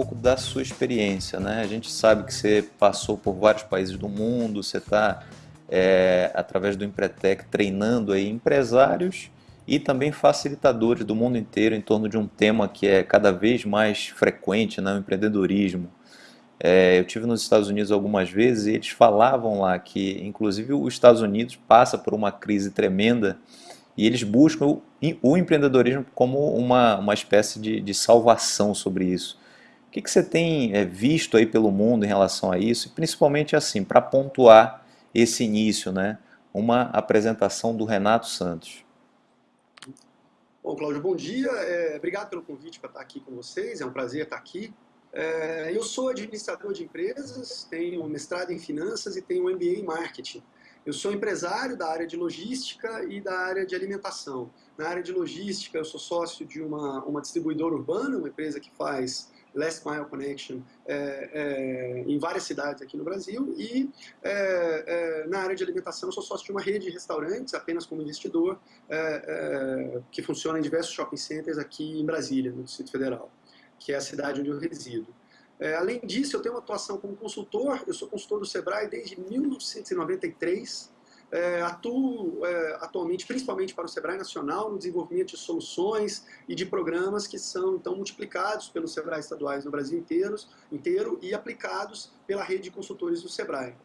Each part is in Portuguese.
pouco da sua experiência, né? A gente sabe que você passou por vários países do mundo, você está, é, através do Empretec, treinando aí empresários e também facilitadores do mundo inteiro em torno de um tema que é cada vez mais frequente, né? o empreendedorismo. É, eu tive nos Estados Unidos algumas vezes e eles falavam lá que, inclusive, os Estados Unidos passa por uma crise tremenda e eles buscam o empreendedorismo como uma, uma espécie de, de salvação sobre isso. O que, que você tem é, visto aí pelo mundo em relação a isso? E principalmente assim, para pontuar esse início, né? uma apresentação do Renato Santos. Bom, Cláudio, bom dia. É, obrigado pelo convite para estar aqui com vocês. É um prazer estar aqui. É, eu sou administrador de empresas, tenho mestrado em finanças e tenho MBA em marketing. Eu sou empresário da área de logística e da área de alimentação. Na área de logística, eu sou sócio de uma, uma distribuidora urbana, uma empresa que faz Last Mile Connection é, é, em várias cidades aqui no Brasil. E é, é na área de alimentação, eu sou sócio de uma rede de restaurantes, apenas como investidor, é, é, que funciona em diversos shopping centers aqui em Brasília, no Distrito Federal, que é a cidade onde eu resido. Além disso, eu tenho uma atuação como consultor, eu sou consultor do SEBRAE desde 1993, é, atuo é, atualmente principalmente para o SEBRAE Nacional no desenvolvimento de soluções e de programas que são então multiplicados pelos SEBRAE estaduais no Brasil inteiro, inteiro e aplicados pela rede de consultores do SEBRAE.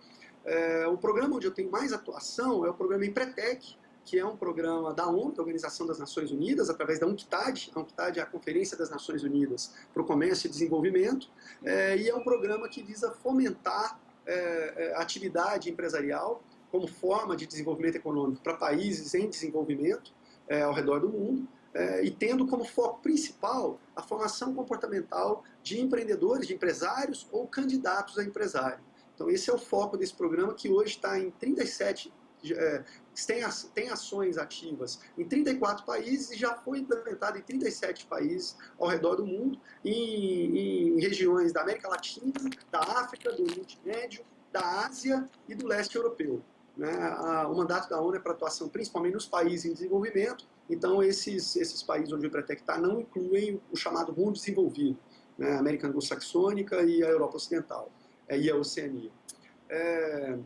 É, o programa onde eu tenho mais atuação é o programa Empretec, que é um programa da ONU, da Organização das Nações Unidas, através da UNCTAD. A UNCTAD é a Conferência das Nações Unidas para o Comércio e Desenvolvimento, é, e é um programa que visa fomentar é, a atividade empresarial como forma de desenvolvimento econômico para países em desenvolvimento é, ao redor do mundo, é, e tendo como foco principal a formação comportamental de empreendedores, de empresários ou candidatos a empresário. Então esse é o foco desse programa que hoje está em 37 é, tem, tem ações ativas em 34 países e já foi implementado em 37 países ao redor do mundo, em, em regiões da América Latina, da África, do Oriente Médio, da Ásia e do leste europeu. Né? O mandato da ONU é para atuação principalmente nos países em desenvolvimento, então esses, esses países onde o Empretec está não incluem o chamado mundo desenvolvido, né? a América Anglo-Saxônica e a Europa Ocidental, é, e a Oceania. É,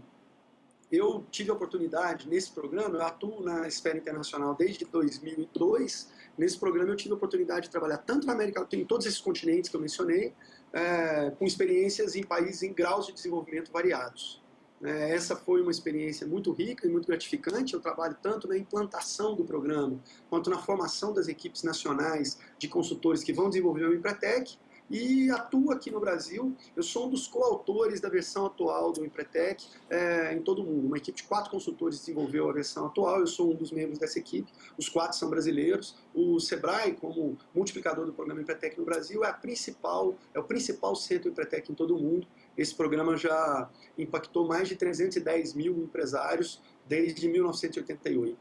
eu tive a oportunidade, nesse programa, eu atuo na esfera internacional desde 2002, nesse programa eu tive a oportunidade de trabalhar tanto na América Latina, em todos esses continentes que eu mencionei, é, com experiências em países em graus de desenvolvimento variados. É, essa foi uma experiência muito rica e muito gratificante. Eu trabalho tanto na implantação do programa, quanto na formação das equipes nacionais de consultores que vão desenvolver o Empretec, e atuo aqui no Brasil. Eu sou um dos coautores da versão atual do Empretec é, em todo o mundo. Uma equipe de quatro consultores desenvolveu a versão atual, eu sou um dos membros dessa equipe, os quatro são brasileiros. O Sebrae, como multiplicador do programa Empretec no Brasil, é, a principal, é o principal centro Empretec em todo o mundo. Esse programa já impactou mais de 310 mil empresários desde 1988.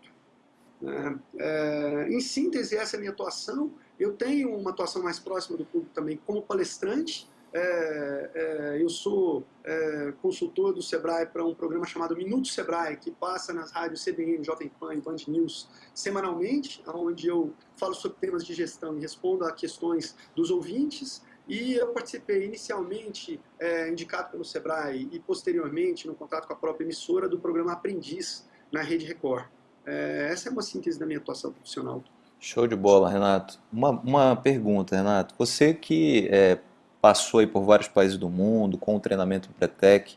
É, é, em síntese, essa é a minha atuação. Eu tenho uma atuação mais próxima do público também como palestrante. É, é, eu sou é, consultor do Sebrae para um programa chamado Minuto Sebrae, que passa nas rádios CBN, Jovem Pan e Band News semanalmente, onde eu falo sobre temas de gestão e respondo a questões dos ouvintes. E eu participei inicialmente, é, indicado pelo Sebrae, e posteriormente, no contato com a própria emissora, do programa Aprendiz, na Rede Record. É, essa é uma síntese da minha atuação profissional. Show de bola, Renato. Uma, uma pergunta, Renato. Você que é, passou aí por vários países do mundo com o treinamento Pretec,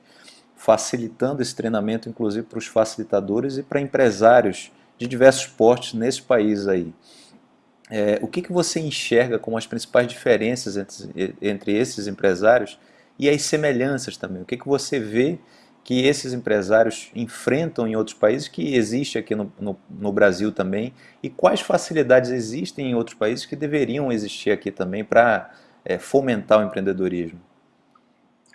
facilitando esse treinamento inclusive para os facilitadores e para empresários de diversos portes nesse país aí. É, o que, que você enxerga como as principais diferenças entre, entre esses empresários e as semelhanças também? O que, que você vê que esses empresários enfrentam em outros países, que existe aqui no, no, no, Brasil também, e quais facilidades existem em outros países que deveriam existir aqui também para é, fomentar o empreendedorismo?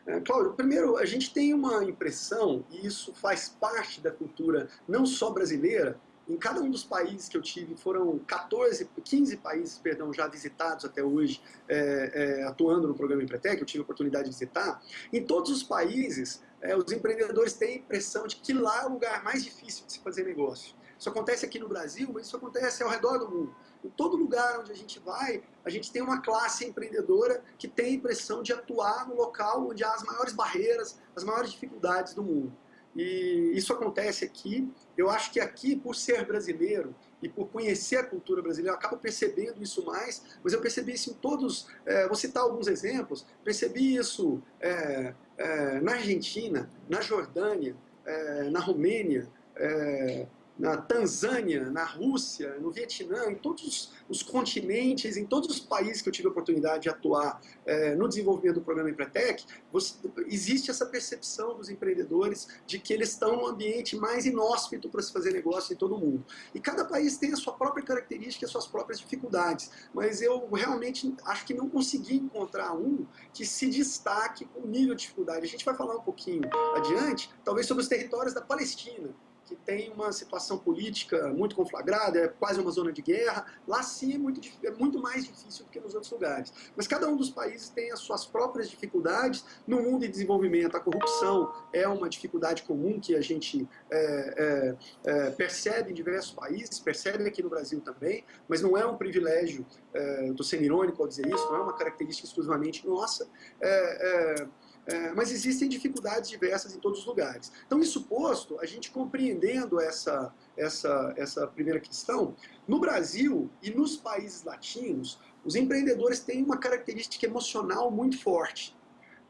É, Cláudio, primeiro, a gente tem uma impressão, e isso faz parte da cultura não só brasileira, em cada um dos países que eu tive, foram 14, 15 países perdão, já visitados até hoje, é, é, atuando no programa Empretec, eu tive a oportunidade de visitar. Em todos os países, é, os empreendedores têm a impressão de que lá é o lugar mais difícil de se fazer negócio. Isso acontece aqui no Brasil, mas isso acontece ao redor do mundo. Em todo lugar onde a gente vai, a gente tem uma classe empreendedora que tem a impressão de atuar no local onde há as maiores barreiras, as maiores dificuldades do mundo. E isso acontece aqui. Eu acho que aqui, por ser brasileiro e por conhecer a cultura brasileira, eu acabo percebendo isso mais, mas eu percebi isso em todos, é, vou citar alguns exemplos, percebi isso é, é, na Argentina, na Jordânia, é, na Romênia, é, na Tanzânia, na Rússia, no Vietnã, em todos os continentes, em todos os países que eu tive a oportunidade de atuar é, no desenvolvimento do programa Empretec, você, existe essa percepção dos empreendedores de que eles estão num ambiente mais inóspito para se fazer negócio em todo o mundo. E cada país tem a sua própria característica as suas próprias dificuldades, mas eu realmente acho que não consegui encontrar um que se destaque com nível de dificuldade. A gente vai falar um pouquinho adiante, talvez sobre os territórios da Palestina, que tem uma situação política muito conflagrada, é quase uma zona de guerra. Lá sim é muito, é muito mais difícil do que nos outros lugares. Mas cada um dos países tem as suas próprias dificuldades. No mundo de desenvolvimento, a corrupção é uma dificuldade comum que a gente é, é, é percebe em diversos países, percebe aqui no Brasil também, mas não é um privilégio, é, estou sendo irônico ao dizer isso, não é uma característica exclusivamente nossa. É, é mas existem dificuldades diversas em todos os lugares. Então, isso posto, a gente compreendendo essa, essa, essa primeira questão, no Brasil e nos países latinos, os empreendedores têm uma característica emocional muito forte.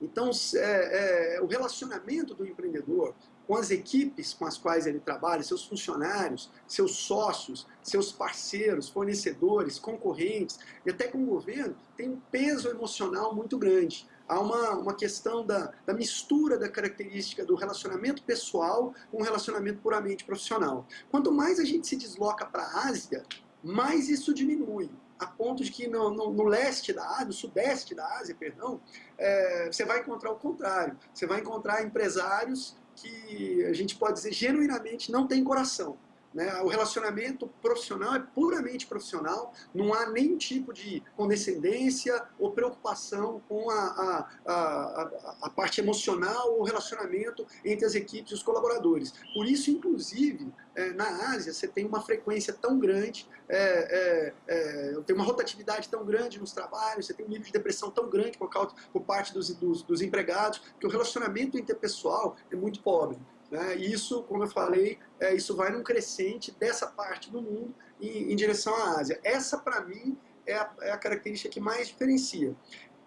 Então, é, é, o relacionamento do empreendedor com as equipes com as quais ele trabalha, seus funcionários, seus sócios, seus parceiros, fornecedores, concorrentes e até com o governo, tem um peso emocional muito grande há uma, uma questão da, da mistura da característica do relacionamento pessoal com o relacionamento puramente profissional. Quanto mais a gente se desloca para a Ásia, mais isso diminui a ponto de que no, no, no, leste da Ásia, no sudeste da Ásia, perdão, é, você vai encontrar o contrário. Você vai encontrar empresários que a gente pode dizer genuinamente não têm coração. Né? O relacionamento profissional é puramente profissional, não há nenhum tipo de condescendência ou preocupação com a, a, a, a parte emocional ou relacionamento entre as equipes e os colaboradores. Por isso, inclusive, é, na Ásia, você tem uma frequência tão grande, é, é, é tem uma rotatividade tão grande nos trabalhos, você tem um nível de depressão tão grande por, causa, por parte dos, dos, dos empregados, que o relacionamento interpessoal é muito pobre. Né? Isso, como eu falei, é, isso vai num crescente dessa parte do mundo em, em direção à Ásia. Essa, para mim, é a, é a, característica que mais diferencia.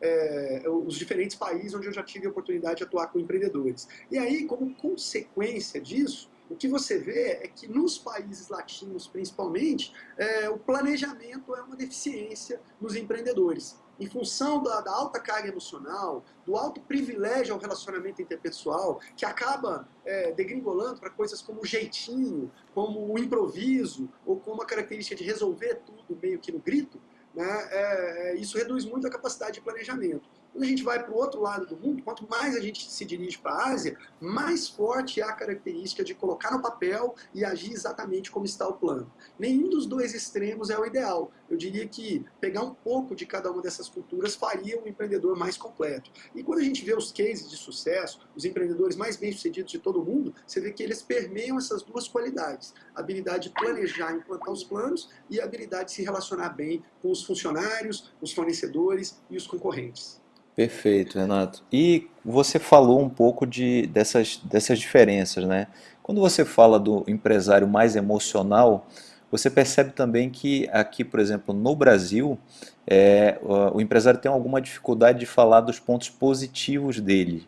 É, os diferentes países onde eu já tive a oportunidade de atuar com empreendedores. E aí, como consequência disso, o que você vê é que nos países latinos, principalmente, é, o planejamento é uma deficiência nos empreendedores em função da, da, alta carga emocional, do alto privilégio ao relacionamento interpessoal, que acaba é, degringolando para coisas como o jeitinho, como o improviso, ou como a característica de resolver tudo meio que no grito, né, é, é isso reduz muito a capacidade de planejamento. Quando a gente vai para o outro lado do mundo, quanto mais a gente se dirige para a Ásia, mais forte é a característica de colocar no papel e agir exatamente como está o plano. Nenhum dos dois extremos é o ideal. Eu diria que pegar um pouco de cada uma dessas culturas faria um empreendedor mais completo. E quando a gente vê os cases de sucesso, os empreendedores mais bem-sucedidos de todo o mundo, você vê que eles permeiam essas duas qualidades. A habilidade de planejar, implantar os planos e a habilidade de se relacionar bem com os funcionários, os fornecedores e os concorrentes. Perfeito, Renato. E você falou um pouco de, dessas, dessas diferenças, né? Quando você fala do empresário mais emocional, você percebe também que aqui, por exemplo, no Brasil, é, o empresário tem alguma dificuldade de falar dos pontos positivos dele.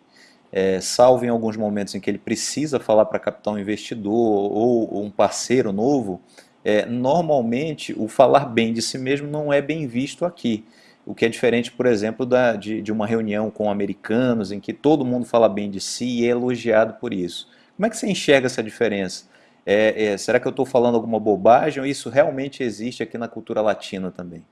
É, salvo em alguns momentos em que ele precisa falar para captar um investidor ou um parceiro novo, é, normalmente o falar bem de si mesmo não é bem visto aqui. O que é diferente, por exemplo, da, de, de uma reunião com americanos em que todo mundo fala bem de si e é elogiado por isso. Como é que você enxerga essa diferença? É, é, será que eu estou falando alguma bobagem ou isso realmente existe aqui na cultura latina também?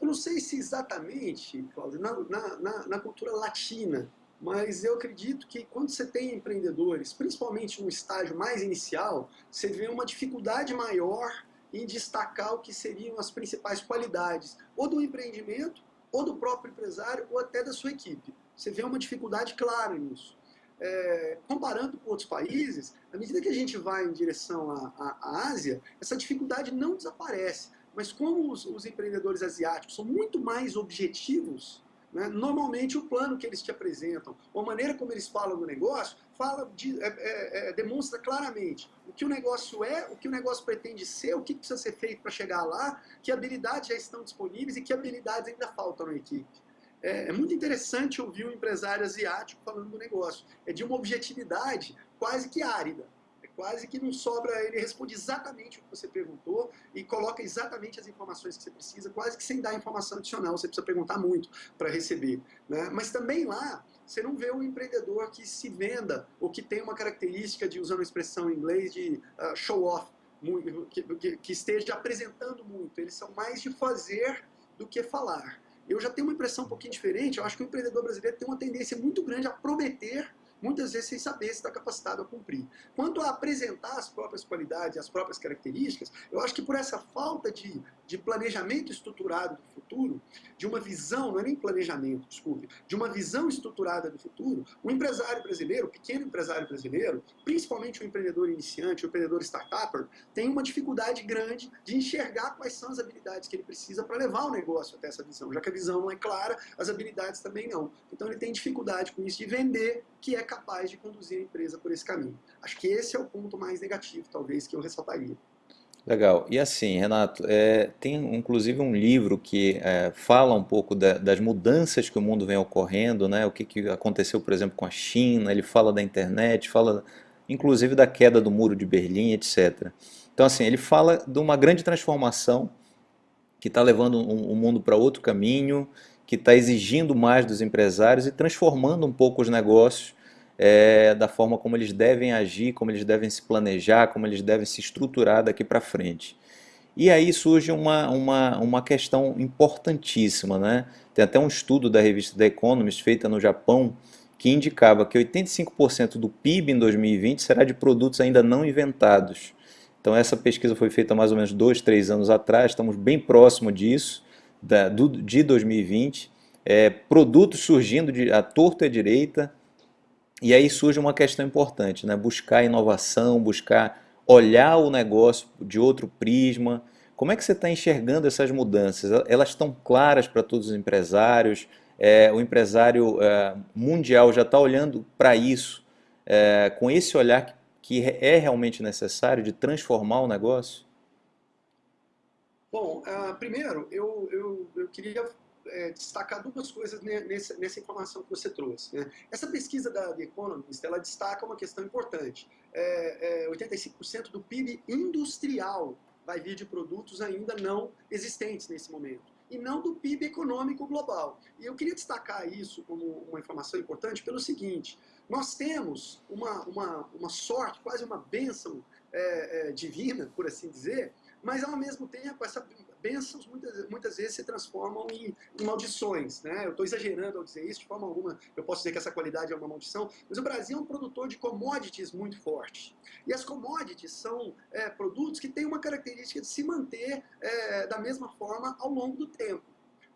Eu não sei se exatamente, Cláudio, na, na, na, cultura latina, mas eu acredito que quando você tem empreendedores, principalmente no estágio mais inicial, você vê uma dificuldade maior em destacar o que seriam as principais qualidades, ou do empreendimento, ou do próprio empresário, ou até da sua equipe. Você vê uma dificuldade clara nisso. É, comparando com outros países, à medida que a gente vai em direção à, à, Ásia, essa dificuldade não desaparece. mas como os, os empreendedores asiáticos são muito mais objetivos, né, normalmente o plano que eles te apresentam, ou a maneira como eles falam do negócio, fala de, é, é, é, demonstra claramente o que o negócio é, o que o negócio pretende ser, o que precisa ser feito para chegar lá, que habilidades já estão disponíveis e que habilidades ainda faltam na equipe. É, é, muito interessante ouvir um empresário asiático falando do negócio. É de uma objetividade quase que árida quase que não sobra, ele responde exatamente o que você perguntou e coloca exatamente as informações que você precisa, quase que sem dar informação adicional, você precisa perguntar muito para receber. Né? Mas também lá, você não vê um empreendedor que se venda ou que tem uma característica de, usando a expressão em inglês, de uh, show off, que, que, que esteja apresentando muito. Eles são mais de fazer do que falar. Eu já tenho uma impressão um pouquinho diferente, eu acho que o empreendedor brasileiro tem uma tendência muito grande a prometer muitas vezes sem saber se está capacitado a cumprir. Quanto a apresentar as próprias qualidades, as próprias características, eu acho que por essa falta de, de planejamento estruturado do futuro, de uma visão, não é nem planejamento, desculpe, de uma visão estruturada do futuro, o empresário brasileiro, o pequeno empresário brasileiro, principalmente o empreendedor iniciante, o empreendedor startupper, tem uma dificuldade grande de enxergar quais são as habilidades que ele precisa para levar o negócio até essa visão. Já que a visão não é clara, as habilidades também não. Então ele tem dificuldade com isso de vender que é capaz de conduzir a empresa por esse caminho. Acho que esse é o ponto mais negativo, talvez, que eu ressaltaria. Legal. E assim, Renato, é, tem inclusive um livro que é, fala um pouco da, das mudanças que o mundo vem ocorrendo, né? o que, que aconteceu, por exemplo, com a China, ele fala da internet, fala inclusive da queda do muro de Berlim, etc. Então, assim, ele fala de uma grande transformação que está levando o um, um mundo para outro caminho, que está exigindo mais dos empresários e transformando um pouco os negócios é, da forma como eles devem agir, como eles devem se planejar, como eles devem se estruturar daqui para frente. E aí surge uma, uma, uma questão importantíssima. Né? Tem até um estudo da revista The Economist, feita no Japão, que indicava que 85% do PIB em 2020 será de produtos ainda não inventados. Então essa pesquisa foi feita mais ou menos dois, três anos atrás, estamos bem próximo disso da, do, de 2020, é, produtos surgindo de, a torta e a direita, e aí surge uma questão importante, né? buscar inovação, buscar olhar o negócio de outro prisma. Como é que você está enxergando essas mudanças? Elas estão claras para todos os empresários? É, o empresário é, mundial já está olhando para isso, é, com esse olhar que, é realmente necessário de transformar o negócio? Bom, uh, primeiro, eu, eu, eu queria é, destacar duas coisas nessa, nessa, informação que você trouxe. Né? Essa pesquisa da The Economist, ela destaca uma questão importante. É, é, 85% do PIB industrial vai vir de produtos ainda não existentes nesse momento e não do PIB econômico global. E eu queria destacar isso como uma informação importante pelo seguinte, nós temos uma, uma, uma sorte, quase uma bênção é, é, divina, por assim dizer, mas ao mesmo tempo essas bênçãos muitas, muitas vezes se transformam em, em maldições. Né? Eu estou exagerando ao dizer isso, de forma alguma eu posso dizer que essa qualidade é uma maldição, mas o Brasil é um produtor de commodities muito forte. E as commodities são é, produtos que têm uma característica de se manter é, da mesma forma ao longo do tempo.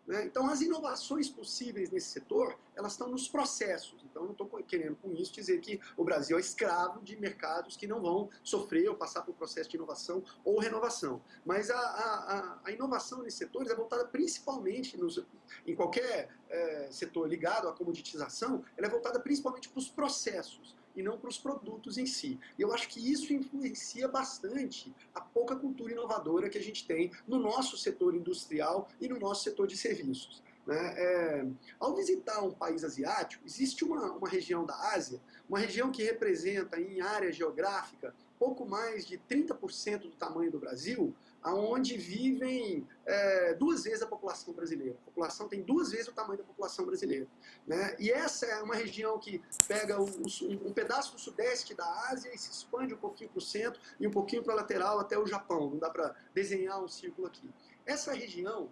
Né? Então, as inovações possíveis nesse setor, elas estão nos processos. Então, não estou querendo com isso dizer que o Brasil é escravo de mercados que não vão sofrer ou passar por processo de inovação ou renovação. Mas a, a, a inovação nesses setores é voltada principalmente, nos, em qualquer é, setor ligado à comoditização, ela é voltada principalmente para os processos e não para os produtos em si. E eu acho que isso influencia bastante a pouca cultura inovadora que a gente tem no nosso setor industrial e no nosso setor de serviços. Né? É, ao visitar um país asiático, existe uma, uma região da Ásia, uma região que representa em área geográfica pouco mais de 30% do tamanho do Brasil, onde vivem é, duas vezes a população brasileira. A população tem duas vezes o tamanho da população brasileira. Né? E essa é uma região que pega um, um pedaço do sudeste da Ásia e se expande um pouquinho para o centro e um pouquinho para a lateral até o Japão. Não dá para desenhar um círculo aqui. Essa região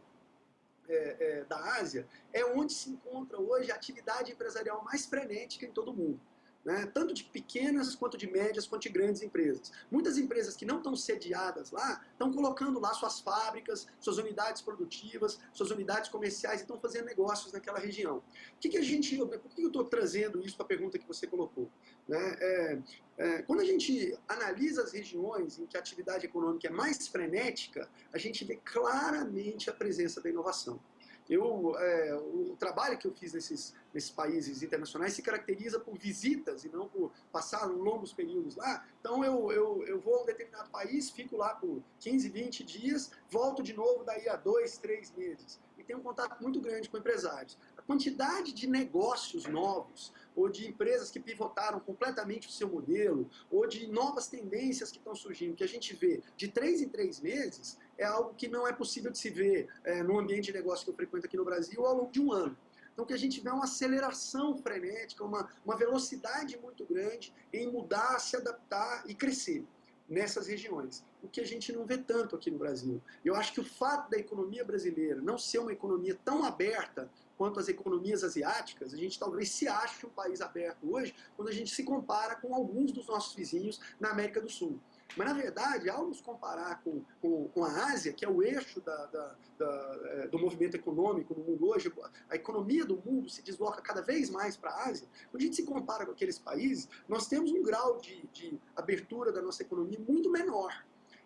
é, é, da Ásia é onde se encontra hoje a atividade empresarial mais frenética em todo o mundo. Né? tanto de pequenas, quanto de médias, quanto de grandes empresas. Muitas empresas que não estão sediadas lá, estão colocando lá suas fábricas, suas unidades produtivas, suas unidades comerciais e estão fazendo negócios naquela região. O que, que a gente, por que eu estou trazendo isso para a pergunta que você colocou? Né? É, é, quando a gente analisa as regiões em que a atividade econômica é mais frenética, a gente vê claramente a presença da inovação. Eu, é, o trabalho que eu fiz nesses, nesses países internacionais se caracteriza por visitas e não por passar longos períodos lá. Então eu, eu, eu vou a um determinado país, fico lá por 15, 20 dias, volto de novo daí a dois, três meses. E tenho um contato muito grande com empresários. A quantidade de negócios novos, ou de empresas que pivotaram completamente o seu modelo, ou de novas tendências que estão surgindo, que a gente vê de três em três meses, é algo que não é possível de se ver é, no ambiente de negócio que eu frequento aqui no Brasil ao longo de um ano. Então, que a gente vê uma aceleração frenética, uma, uma velocidade muito grande em mudar, se adaptar e crescer nessas regiões. O que a gente não vê tanto aqui no Brasil. Eu acho que o fato da economia brasileira não ser uma economia tão aberta quanto as economias asiáticas, a gente talvez se ache um país aberto hoje quando a gente se compara com alguns dos nossos vizinhos na América do Sul. Mas, na verdade, ao nos comparar com, com, com a Ásia, que é o eixo da, da, da, é, do movimento econômico no mundo hoje, a economia do mundo se desloca cada vez mais para a Ásia, quando a gente se compara com aqueles países, nós temos um grau de, de abertura da nossa economia muito menor.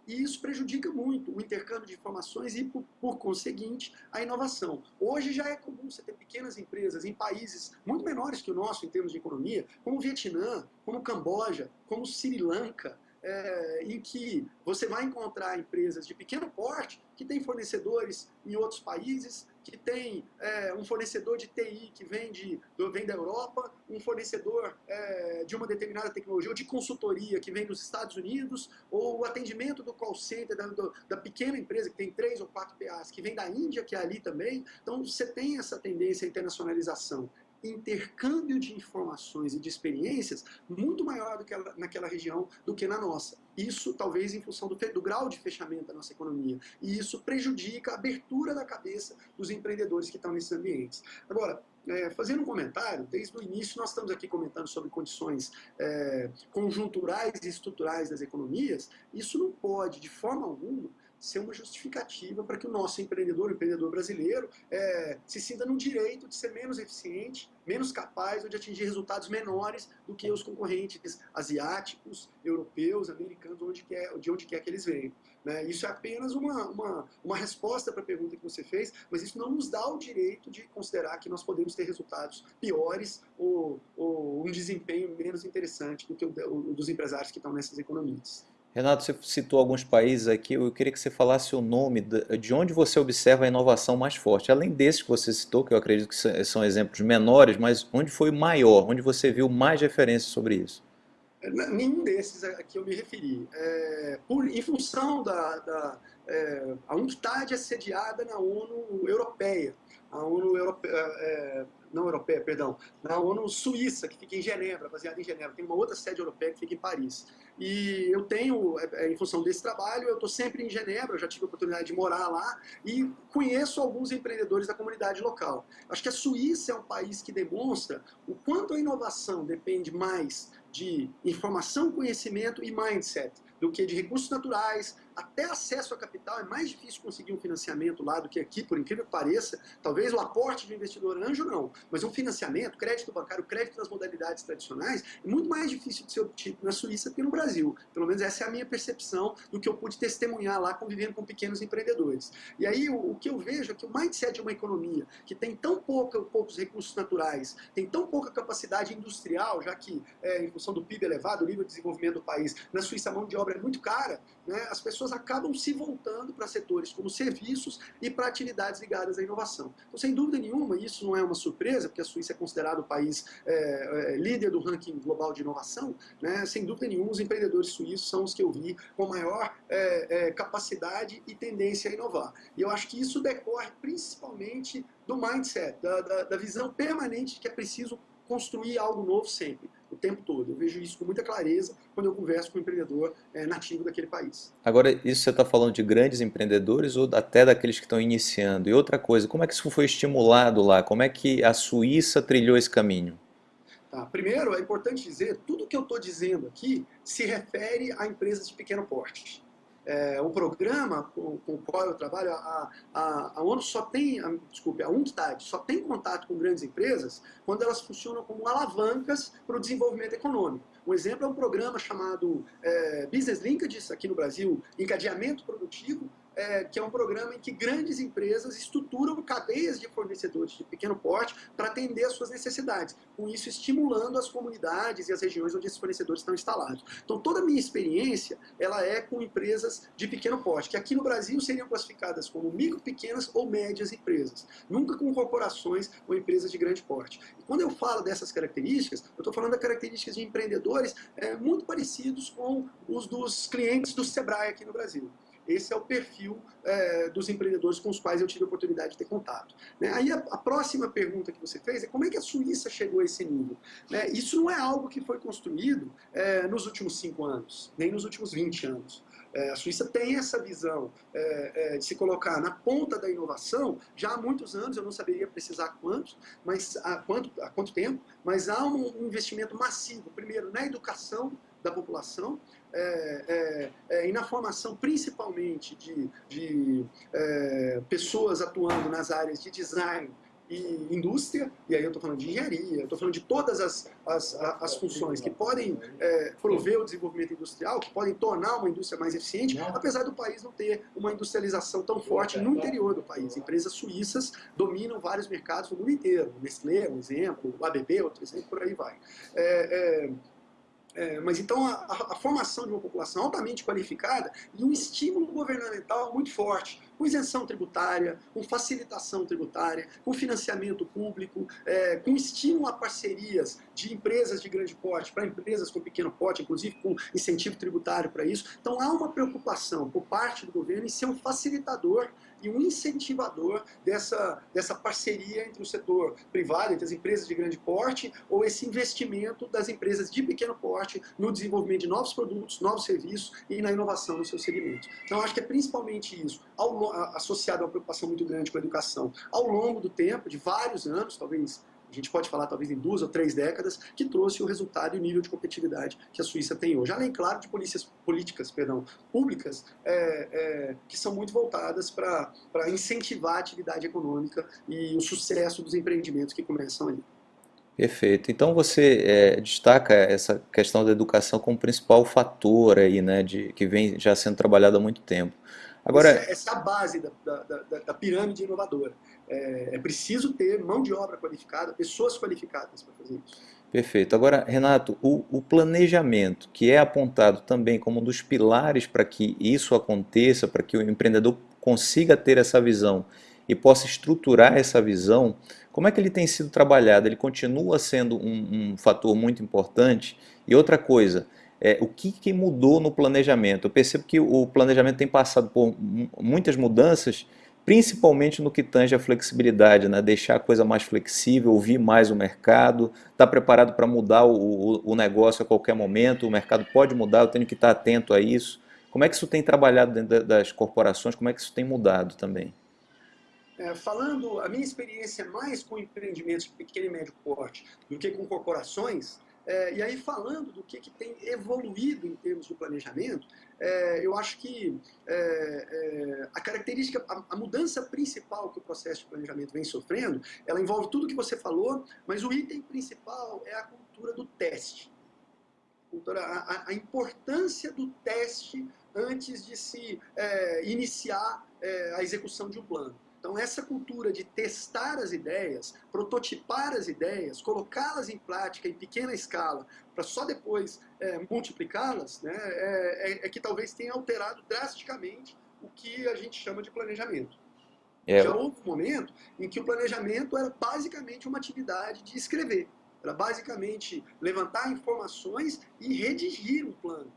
E isso prejudica muito o intercâmbio de informações e, por, por, conseguinte, a inovação. Hoje já é comum você ter pequenas empresas em países muito menores que o nosso em termos de economia, como o Vietnã, como o Camboja, como o Sri Lanka, é, em que você vai encontrar empresas de pequeno porte que têm fornecedores em outros países, que tem é, um fornecedor de TI que vem, de, vem da Europa, um fornecedor é, de uma determinada tecnologia, ou de consultoria que vem dos Estados Unidos, ou o atendimento do call center da, do, da pequena empresa que tem três ou quatro PAs, que vem da Índia, que é ali também. Então você tem essa tendência à internacionalização intercâmbio de informações e de experiências muito maior do que naquela região do que na nossa. Isso talvez em função do, do, grau de fechamento da nossa economia. E isso prejudica a abertura da cabeça dos empreendedores que estão nesses ambientes. Agora, é, fazendo um comentário, desde o início nós estamos aqui comentando sobre condições é, conjunturais e estruturais das economias, isso não pode, de forma alguma, ser uma justificativa para que o nosso empreendedor, o empreendedor brasileiro, é, se sinta no direito de ser menos eficiente, menos capaz ou de atingir resultados menores do que os concorrentes asiáticos, europeus, americanos, onde quer, de onde quer que eles venham. Né? Isso é apenas uma, uma, uma resposta para a pergunta que você fez, mas isso não nos dá o direito de considerar que nós podemos ter resultados piores ou, ou um desempenho menos interessante do que o, o dos empresários que estão nessas economias. Renato, você citou alguns países aqui, eu queria que você falasse o nome de onde você observa a inovação mais forte. Além desses que você citou, que eu acredito que são exemplos menores, mas onde foi o maior, onde você viu mais referências sobre isso? É, nenhum desses a que eu me referi. É, por, em função da... da é, a UNCTAD é sediada na ONU Europeia. A ONU Europeia... É, não europeia, perdão, na ONU Suíça, que fica em Genebra, baseada em Genebra. Tem uma outra sede europeia que fica em Paris. E eu tenho, é, é, em função desse trabalho, eu estou sempre em Genebra, já tive a oportunidade de morar lá e conheço alguns empreendedores da comunidade local. Acho que a Suíça é um país que demonstra o quanto a inovação depende mais de informação, conhecimento e mindset do que de recursos naturais, até acesso a capital, é mais difícil conseguir um financiamento lá do que aqui, por incrível que pareça. Talvez o aporte de investidor anjo não, mas um financiamento, crédito bancário, crédito nas modalidades tradicionais, é muito mais difícil de ser obtido na Suíça do que no Brasil. Pelo menos essa é a minha percepção do que eu pude testemunhar lá convivendo com pequenos empreendedores. E aí o, o que eu vejo é que o mindset de uma economia que tem tão pouca, poucos recursos naturais, tem tão pouca capacidade industrial, já que é, em função do PIB elevado, o nível de desenvolvimento do país, na Suíça a mão de obra é muito cara, né, as pessoas pessoas acabam se voltando para setores como serviços e para atividades ligadas à inovação. Então, sem dúvida nenhuma, isso não é uma surpresa, porque a Suíça é considerado o país é, é, líder do ranking global de inovação, né? sem dúvida nenhuma, os empreendedores suíços são os que eu vi com maior é, é capacidade e tendência a inovar. E eu acho que isso decorre principalmente do mindset, da, da, da visão permanente que é preciso construir algo novo sempre o tempo todo. Eu vejo isso com muita clareza quando eu converso com um empreendedor é, nativo daquele país. Agora, isso você está falando de grandes empreendedores ou até daqueles que estão iniciando? E outra coisa, como é que isso foi estimulado lá? Como é que a Suíça trilhou esse caminho? Tá. Primeiro, é importante dizer, tudo que eu estou dizendo aqui se refere a empresas de pequeno porte. É, um programa com, com, o qual eu trabalho, a, a, a ONU só tem, a, desculpe, a UNCTAD só tem contato com grandes empresas quando elas funcionam como alavancas para o desenvolvimento econômico. Um exemplo é um programa chamado é, Business Linkages, aqui no Brasil, encadeamento produtivo, é, que é um programa em que grandes empresas estruturam cadeias de fornecedores de pequeno porte para atender às suas necessidades, com isso estimulando as comunidades e as regiões onde esses fornecedores estão instalados. Então toda a minha experiência ela é com empresas de pequeno porte, que aqui no Brasil seriam classificadas como micro, pequenas ou médias empresas, nunca com corporações ou empresas de grande porte. E quando eu falo dessas características, eu estou falando das características de empreendedores é, muito parecidos com os dos clientes do Sebrae aqui no Brasil. Esse é o perfil é, dos empreendedores com os quais eu tive a oportunidade de ter contato. Né? Aí a, a, próxima pergunta que você fez é como é que a Suíça chegou a esse nível? Né? Isso não é algo que foi construído é, nos últimos cinco anos, nem nos últimos 20 anos. É, a Suíça tem essa visão é, é, de se colocar na ponta da inovação já há muitos anos, eu não saberia precisar quantos, mas há quanto, há quanto tempo, mas há um investimento massivo, primeiro na educação da população, é, é, é, e na formação principalmente de, de é, pessoas atuando nas áreas de design e indústria, e aí eu estou falando de engenharia, estou falando de todas as, as, as funções que podem é, prover o desenvolvimento industrial, que podem tornar uma indústria mais eficiente, apesar do país não ter uma industrialização tão forte no interior do país. Empresas suíças dominam vários mercados no mundo inteiro. Nestlé, um exemplo, o ABB, outro exemplo, por aí vai. É, é, é, mas então a, a, formação de uma população altamente qualificada e um estímulo governamental muito forte, com isenção tributária, com facilitação tributária, com financiamento público, é, com estímulo a parcerias de empresas de grande porte para empresas com pequeno porte, inclusive com incentivo tributário para isso. Então há uma preocupação por parte do governo em ser um facilitador e um incentivador dessa, dessa parceria entre o setor privado, entre as empresas de grande porte, ou esse investimento das empresas de pequeno porte no desenvolvimento de novos produtos, novos serviços e na inovação nos seus segmentos. Então, acho que é principalmente isso, ao, associado a uma preocupação muito grande com a educação. Ao longo do tempo, de vários anos, talvez a gente pode falar talvez em duas ou três décadas, que trouxe o resultado e o nível de competitividade que a Suíça tem hoje. Além, claro, de polícias, políticas perdão, públicas é, é, que são muito voltadas para incentivar a atividade econômica e o sucesso dos empreendimentos que começam ali. Perfeito. Então você é, destaca essa questão da educação como principal fator aí, né, de, que vem já sendo trabalhado há muito tempo. Agora, essa, essa é a base da, da, da, da pirâmide inovadora. É, é, preciso ter mão de obra qualificada, pessoas qualificadas para fazer isso. Perfeito. Agora, Renato, o, o, planejamento, que é apontado também como um dos pilares para que isso aconteça, para que o empreendedor consiga ter essa visão e possa estruturar essa visão, como é que ele tem sido trabalhado? Ele continua sendo um, um fator muito importante? E outra coisa, é, o que, que mudou no planejamento? Eu percebo que o planejamento tem passado por muitas mudanças, principalmente no que tange a flexibilidade, né? deixar a coisa mais flexível, ouvir mais o mercado, estar tá preparado para mudar o, o, negócio a qualquer momento, o mercado pode mudar, eu tenho que estar atento a isso. Como é que isso tem trabalhado dentro das corporações, como é que isso tem mudado também? É, falando, a minha experiência mais com empreendimentos de pequeno e médio porte do que com corporações, é, e aí, falando do que, que tem evoluído em termos de planejamento, é, eu acho que é, é, a característica, a, a, mudança principal que o processo de planejamento vem sofrendo, ela envolve tudo que você falou, mas o item principal é a cultura do teste. A, a importância do teste antes de se é, iniciar é, a execução de um plano. Então essa cultura de testar as ideias, prototipar as ideias, colocá-las em prática em pequena escala, para só depois é, multiplicá-las, né, é, é, é, que talvez tenha alterado drasticamente o que a gente chama de planejamento. É. Já houve um momento em que o planejamento era basicamente uma atividade de escrever. Era basicamente levantar informações e redigir um plano.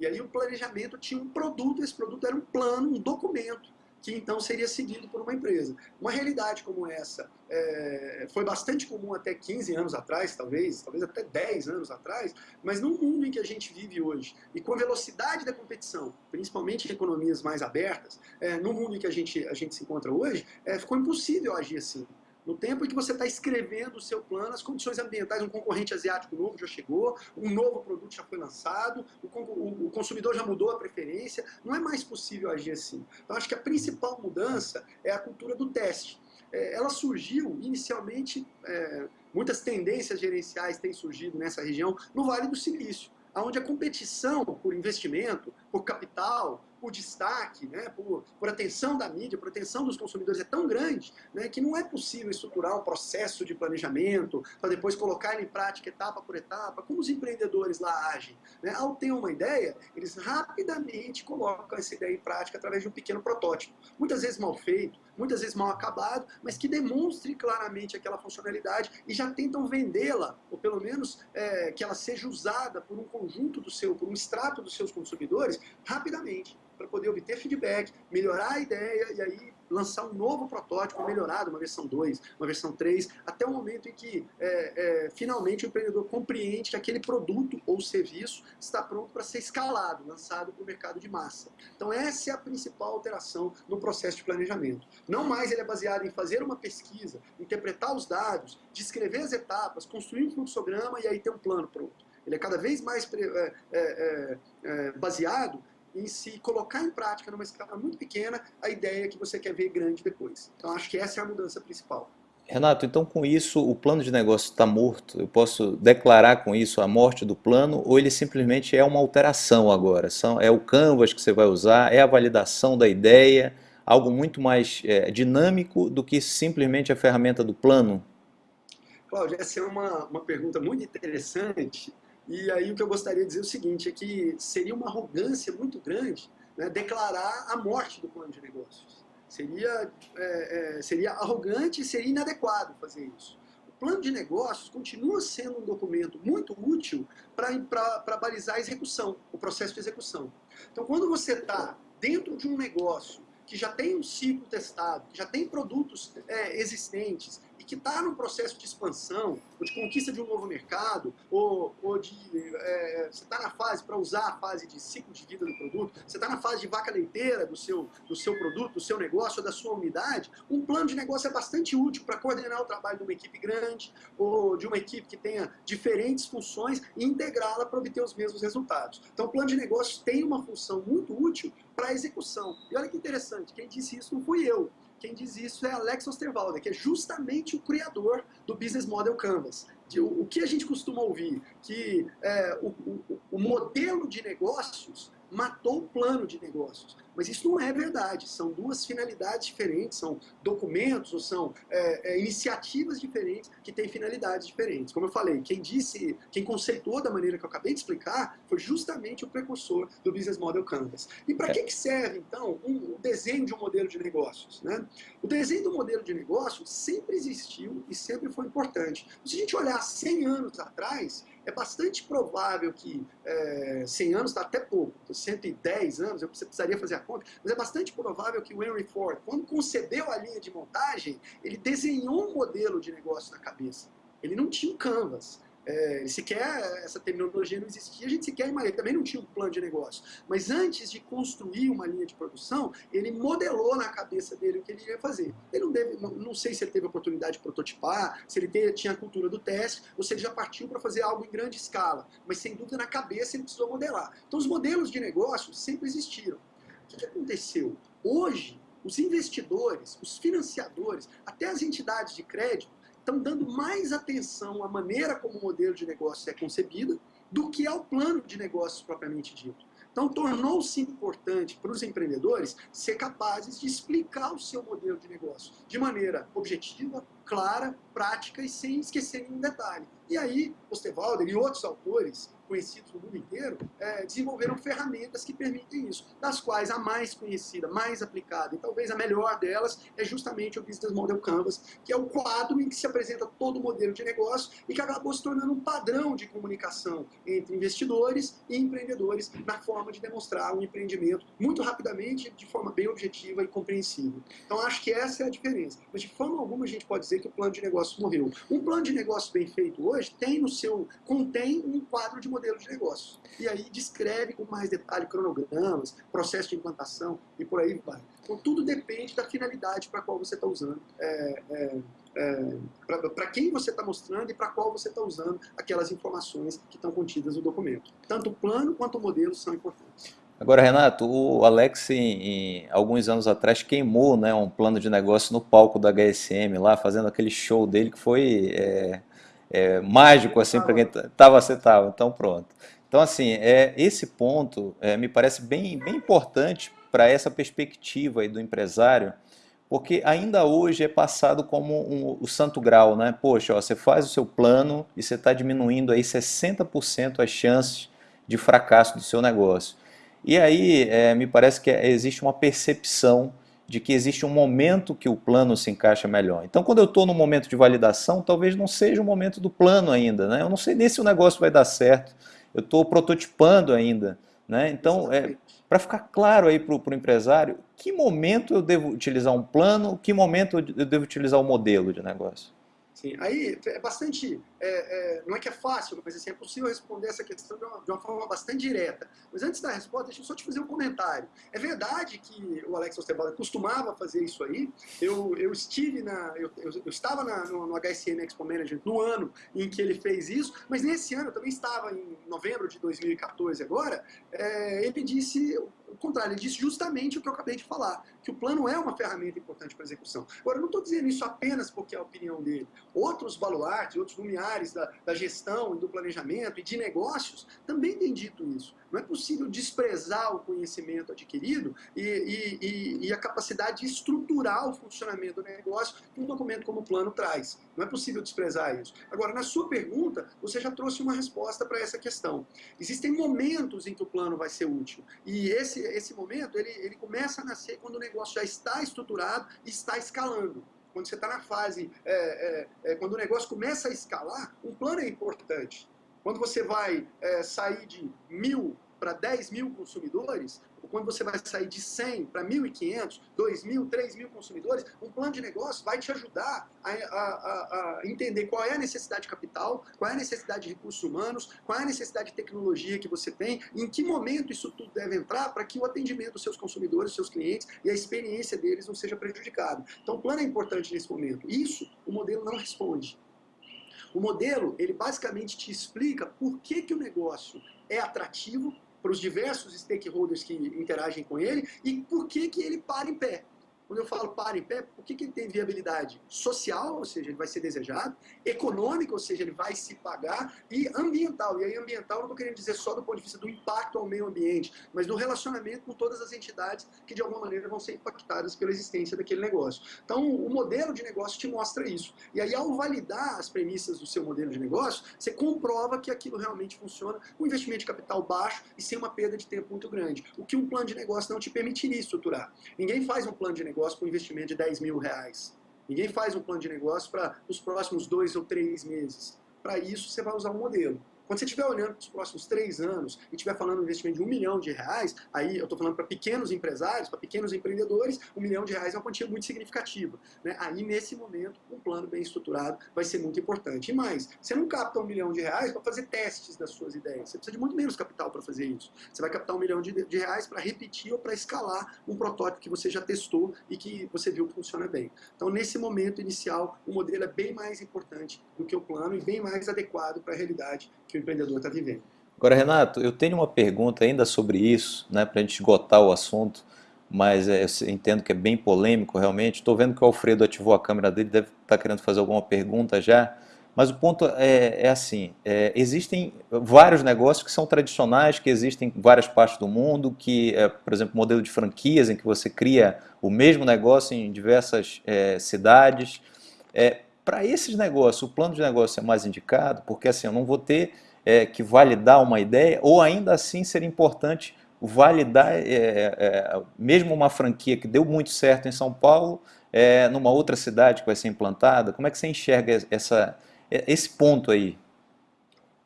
E aí o planejamento tinha um produto, esse produto era um plano, um documento que então seria seguido por uma empresa. Uma realidade como essa é, foi bastante comum até 15 anos atrás, talvez, talvez até 10 anos atrás, mas no mundo em que a gente vive hoje, e com a velocidade da competição, principalmente em economias mais abertas, é, no mundo em que a gente, a gente se encontra hoje, é, ficou impossível agir assim. No tempo em que você está escrevendo o seu plano, as condições ambientais, um concorrente asiático novo já chegou, um novo produto já foi lançado, o, consumidor já mudou a preferência, não é mais possível agir assim. Então, acho que a principal mudança é a cultura do teste. É, ela surgiu inicialmente, é, muitas tendências gerenciais têm surgido nessa região, no Vale do Silício, onde a competição por investimento, por capital, por destaque, né, por, por atenção da mídia, por atenção dos consumidores é tão grande né, que não é possível estruturar um processo de planejamento para depois colocar ele em prática etapa por etapa, como os empreendedores lá agem. Né? Ao ter uma ideia, eles rapidamente colocam essa ideia em prática através de um pequeno protótipo, muitas vezes mal feito, muitas vezes mal acabado, mas que demonstre claramente aquela funcionalidade e já tentam vendê-la, ou pelo menos é, que ela seja usada por um conjunto do seu, por um extrato dos seus consumidores, rapidamente para poder obter feedback, melhorar a ideia e aí lançar um novo protótipo melhorado, uma versão 2, uma versão 3, até o momento em que é, é, finalmente o empreendedor compreende que aquele produto ou serviço está pronto para ser escalado, lançado para o mercado de massa. Então essa é a principal alteração no processo de planejamento. Não mais ele é baseado em fazer uma pesquisa, interpretar os dados, descrever as etapas, construir um fluxograma e aí ter um plano pronto. Ele é cada vez mais é, é, é, é baseado em se colocar em prática numa escala muito pequena a ideia que você quer ver grande depois. Então acho que essa é a mudança principal. Renato, então com isso o plano de negócio está morto? Eu posso declarar com isso a morte do plano ou ele simplesmente é uma alteração agora? São, é o canvas que você vai usar, é a validação da ideia, algo muito mais é, dinâmico do que simplesmente a ferramenta do plano? Cláudio, essa é uma, uma pergunta muito interessante e aí o que eu gostaria de dizer é o seguinte, é que seria uma arrogância muito grande né, declarar a morte do plano de negócios. Seria, é, é, seria arrogante e seria inadequado fazer isso. O plano de negócios continua sendo um documento muito útil para balizar a execução, o processo de execução. Então, quando você está dentro de um negócio que já tem um ciclo testado, que já tem produtos é, existentes, e que está num processo de expansão, ou de conquista de um novo mercado, ou, ou de é, você está na fase, para usar a fase de ciclo de vida do produto, você está na fase de vaca leiteira do seu, do seu produto, do seu negócio, ou da sua unidade, um plano de negócio é bastante útil para coordenar o trabalho de uma equipe grande, ou de uma equipe que tenha diferentes funções e integrá-la para obter os mesmos resultados. Então o plano de negócios tem uma função muito útil para a execução. E olha que interessante, quem disse isso não fui eu. Quem diz isso é Alex Osterwalder, que é justamente o criador do Business Model Canvas. O, o que a gente costuma ouvir? Que é, o, o, o modelo de negócios matou o plano de negócios. Mas isso não é verdade, são duas finalidades diferentes, são documentos ou são é, é, iniciativas diferentes que têm finalidades diferentes. Como eu falei, quem disse, quem conceituou da maneira que eu acabei de explicar foi justamente o precursor do Business Model Canvas. E para é. que, que serve, então, um, o desenho de um modelo de negócios? Né? O desenho do modelo de negócio sempre existiu e sempre foi importante. Se a gente olhar 100 anos atrás, é bastante provável que é, 100 anos está até pouco, 110 anos, eu precisaria fazer a conta, mas é bastante provável que o Henry Ford, quando concebeu a linha de montagem, ele desenhou um modelo de negócio na cabeça. Ele não tinha um canvas. É, sequer essa terminologia não existia, a gente sequer ele também não tinha um plano de negócio. Mas antes de construir uma linha de produção, ele modelou na cabeça dele o que ele ia fazer. Ele não, deve, não, não sei se ele teve a oportunidade de prototipar, se ele tinha a cultura do teste, ou se ele já partiu para fazer algo em grande escala. Mas sem dúvida na cabeça ele precisou modelar. Então os modelos de negócio sempre existiram. O que, que aconteceu? Hoje, os investidores, os financiadores, até as entidades de crédito, estão dando mais atenção à maneira como o modelo de negócio é concebido do que ao plano de negócios propriamente dito. Então, tornou-se importante para os empreendedores ser capazes de explicar o seu modelo de negócio de maneira objetiva, clara, prática e sem esquecer nenhum detalhe. E aí, Osterwalder e outros autores conhecidos no mundo inteiro, é, desenvolveram ferramentas que permitem isso, das quais a mais conhecida, mais aplicada e talvez a melhor delas é justamente o Business Model Canvas, que é o quadro em que se apresenta todo o modelo de negócio e que acabou se tornando um padrão de comunicação entre investidores e empreendedores na forma de demonstrar um empreendimento muito rapidamente, de forma bem objetiva e compreensível. Então acho que essa é a diferença. Mas de forma alguma a gente pode dizer que o plano de negócio morreu. Um plano de negócio bem feito hoje tem no seu, contém um quadro de modelo de negócio. E aí descreve com mais detalhe cronogramas, processo de implantação e por aí vai. Então tudo depende da finalidade para qual você está usando é, é, é, para quem você está mostrando e para qual você está usando aquelas informações que estão contidas no documento. Tanto o plano quanto o modelo são importantes. Agora, Renato, o Alex, em, em, alguns anos atrás, queimou né, um plano de negócio no palco da HSM, lá, fazendo aquele show dele que foi é, é, mágico, assim, para quem estava, você estava, então pronto. Então, assim, é, esse ponto é, me parece bem, bem importante para essa perspectiva aí do empresário, porque ainda hoje é passado como um, o santo grau, né? Poxa, ó, você faz o seu plano e você está diminuindo aí 60% as chances de fracasso do seu negócio. E aí é, me parece que existe uma percepção de que existe um momento que o plano se encaixa melhor. Então, quando eu estou no momento de validação, talvez não seja o momento do plano ainda. Né? Eu não sei nem se o negócio vai dar certo, eu estou prototipando ainda. Né? Então, é, para ficar claro aí para o empresário, que momento eu devo utilizar um plano, que momento eu devo utilizar o um modelo de negócio? Sim, aí é bastante, é, é, não é que é fácil, mas assim, é possível responder essa questão de uma, de uma, forma bastante direta. Mas antes da resposta, deixa eu só te fazer um comentário. É verdade que o Alex Osterbala costumava fazer isso aí. Eu, eu estive na, eu, eu, eu estava na, no, no, HSM Expo Management no ano em que ele fez isso, mas nesse ano, eu também estava em novembro de 2014 agora, é, ele disse o contrário, ele disse justamente o que eu acabei de falar, que o plano é uma ferramenta importante para execução. Agora, eu não estou dizendo isso apenas porque é a opinião dele. Outros baluartes, outros lumiares da, da gestão e do planejamento e de negócios também têm dito isso. Não é possível desprezar o conhecimento adquirido e, e, e, e a capacidade de estruturar o funcionamento do negócio que um documento como o plano traz. Não é possível desprezar isso. Agora, na sua pergunta, você já trouxe uma resposta para essa questão. Existem momentos em que o plano vai ser útil. E esse, esse momento, ele, ele começa a nascer quando o negócio já está estruturado e está escalando quando você está na fase, é, é, é, quando o negócio começa a escalar, um plano é importante. Quando você vai é, sair de mil para 10 mil consumidores, ou quando você vai sair de 100 para 1.500, 2.000, 3.000 consumidores, um plano de negócio vai te ajudar a, a, a, entender qual é a necessidade de capital, qual é a necessidade de recursos humanos, qual é a necessidade de tecnologia que você tem, em que momento isso tudo deve entrar para que o atendimento dos seus consumidores, dos seus clientes e a experiência deles não seja prejudicado. Então o plano é importante nesse momento. Isso o modelo não responde. O modelo, ele basicamente te explica por que, que o negócio é atrativo para os diversos stakeholders que interagem com ele e por que, que ele para em pé. Quando eu falo para em pé, por que, que ele tem viabilidade social, ou seja, ele vai ser desejado, econômica, ou seja, ele vai se pagar, e ambiental. E aí ambiental não estou querendo dizer só do ponto de vista do impacto ao meio ambiente, mas do relacionamento com todas as entidades que de alguma maneira vão ser impactadas pela existência daquele negócio. Então o modelo de negócio te mostra isso. E aí ao validar as premissas do seu modelo de negócio, você comprova que aquilo realmente funciona com investimento de capital baixo e sem uma perda de tempo muito grande. O que um plano de negócio não te permitiria estruturar. Ninguém faz um plano de negócio negócio com investimento de 10 mil reais. Ninguém faz um plano de negócio para os próximos dois ou três meses. Para isso, você vai usar um modelo. Quando você estiver olhando para os próximos três anos e estiver falando de investimento de um milhão de reais, aí eu estou falando para pequenos empresários, para pequenos empreendedores, um milhão de reais é uma quantia muito significativa. Né? Aí, nesse momento, um plano bem estruturado vai ser muito importante. E mais, você não capta um milhão de reais para fazer testes das suas ideias. Você precisa de muito menos capital para fazer isso. Você vai captar um milhão de, de reais para repetir ou para escalar um protótipo que você já testou e que você viu que funciona bem. Então, nesse momento inicial, o modelo é bem mais importante do que o plano e bem mais adequado para a realidade que o empreendedor está vivendo. Agora, Renato, eu tenho uma pergunta ainda sobre isso, né, para a gente esgotar o assunto, mas é, eu entendo que é bem polêmico realmente. Estou vendo que o Alfredo ativou a câmera dele, deve estar tá querendo fazer alguma pergunta já. Mas o ponto é, é assim, é, existem vários negócios que são tradicionais, que existem em várias partes do mundo, que, é, por exemplo, modelo de franquias, em que você cria o mesmo negócio em diversas é, cidades. É, para esses negócios, o plano de negócio é mais indicado, porque assim, eu não vou ter é, que validar uma ideia, ou ainda assim seria importante validar, é, é, mesmo uma franquia que deu muito certo em São Paulo, é, numa outra cidade que vai ser implantada, como é que você enxerga essa, é, esse ponto aí?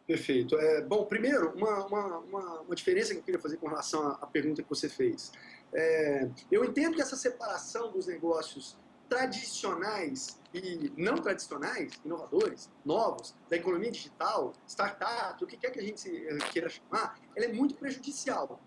Perfeito. É, bom, primeiro, uma, uma, uma, uma, diferença que eu queria fazer com relação à, à pergunta que você fez. É, eu entendo que essa separação dos negócios tradicionais e não tradicionais, inovadores, novos, da economia digital, startup, o que quer que a gente queira chamar, ela é muito prejudicial.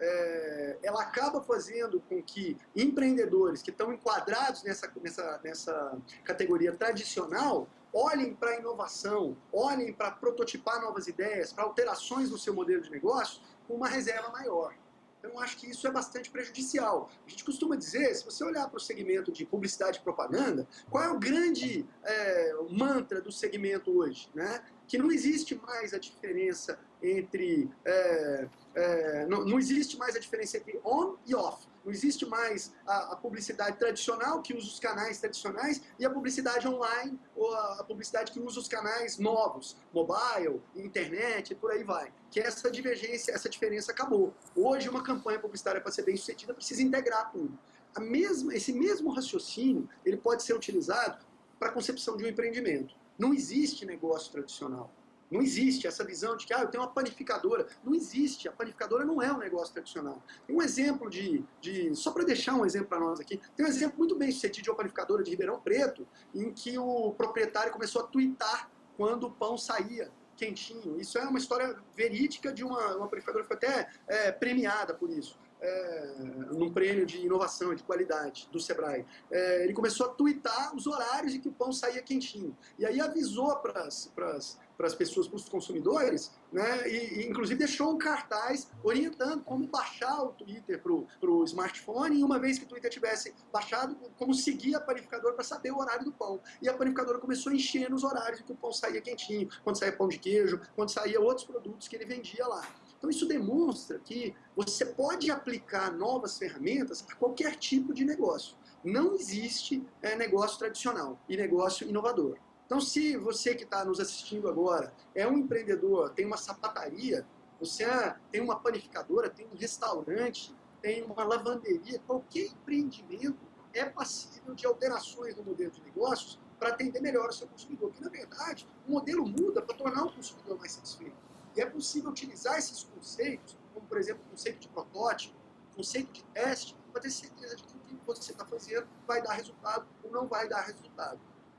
é, ela acaba fazendo com que empreendedores que estão enquadrados nessa, nessa, nessa categoria tradicional olhem para a inovação, olhem para prototipar novas ideias, para alterações no seu modelo de negócio com uma reserva maior. Eu acho que isso é bastante prejudicial. A gente costuma dizer, se você olhar para o segmento de publicidade e propaganda, qual é o grande é, mantra do segmento hoje? Né? Que não existe mais a diferença entre... É, é, não, não, existe mais a diferença entre on e off. Não existe mais a, a, publicidade tradicional, que usa os canais tradicionais, e a publicidade online, ou a, a, publicidade que usa os canais novos, mobile, internet, e por aí vai. Que essa divergência, essa diferença acabou. Hoje, uma campanha publicitária, para ser bem sucedida, precisa integrar tudo. A mesma, esse mesmo raciocínio, ele pode ser utilizado para a concepção de um empreendimento. Não existe negócio tradicional. Não existe essa visão de que ah, eu tenho uma panificadora. Não existe. A panificadora não é um negócio tradicional. Tem um exemplo de... de só para deixar um exemplo para nós aqui. Tem um exemplo muito bem sucedido de uma panificadora de Ribeirão Preto, em que o proprietário começou a twittar quando o pão saía quentinho. Isso é uma história verídica de uma, uma panificadora que foi até é, premiada por isso. É, num prêmio de inovação, de qualidade do Sebrae. É, ele começou a twittar os horários em que o pão saía quentinho. E aí avisou para as para as pessoas, para os consumidores, né? E, e, inclusive deixou um cartaz orientando como baixar o Twitter para o smartphone e uma vez que o Twitter tivesse baixado, como seguir a panificadora para saber o horário do pão. E a panificadora começou a encher nos horários que o pão saía quentinho, quando saía pão de queijo, quando saía outros produtos que ele vendia lá. Então isso demonstra que você pode aplicar novas ferramentas para qualquer tipo de negócio. Não existe é, negócio tradicional e negócio inovador. Então, se você que está nos assistindo agora é um empreendedor, tem uma sapataria, você é, tem uma panificadora, tem um restaurante, tem uma lavanderia, qualquer empreendimento é passível de alterações no modelo de negócios para atender melhor o seu consumidor. Porque, na verdade, o modelo muda para tornar o consumidor mais satisfeito. E é possível utilizar esses conceitos, como, por exemplo, o conceito de protótipo, o conceito de teste, para ter certeza de que o que você está fazendo vai dar resultado ou não vai dar resultado.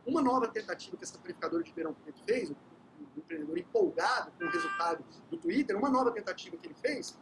Uma nova tentativa que essa panificadora de Ribeirão Preto fez, um empreendedor empolgado com o resultado do Twitter, uma nova tentativa que ele fez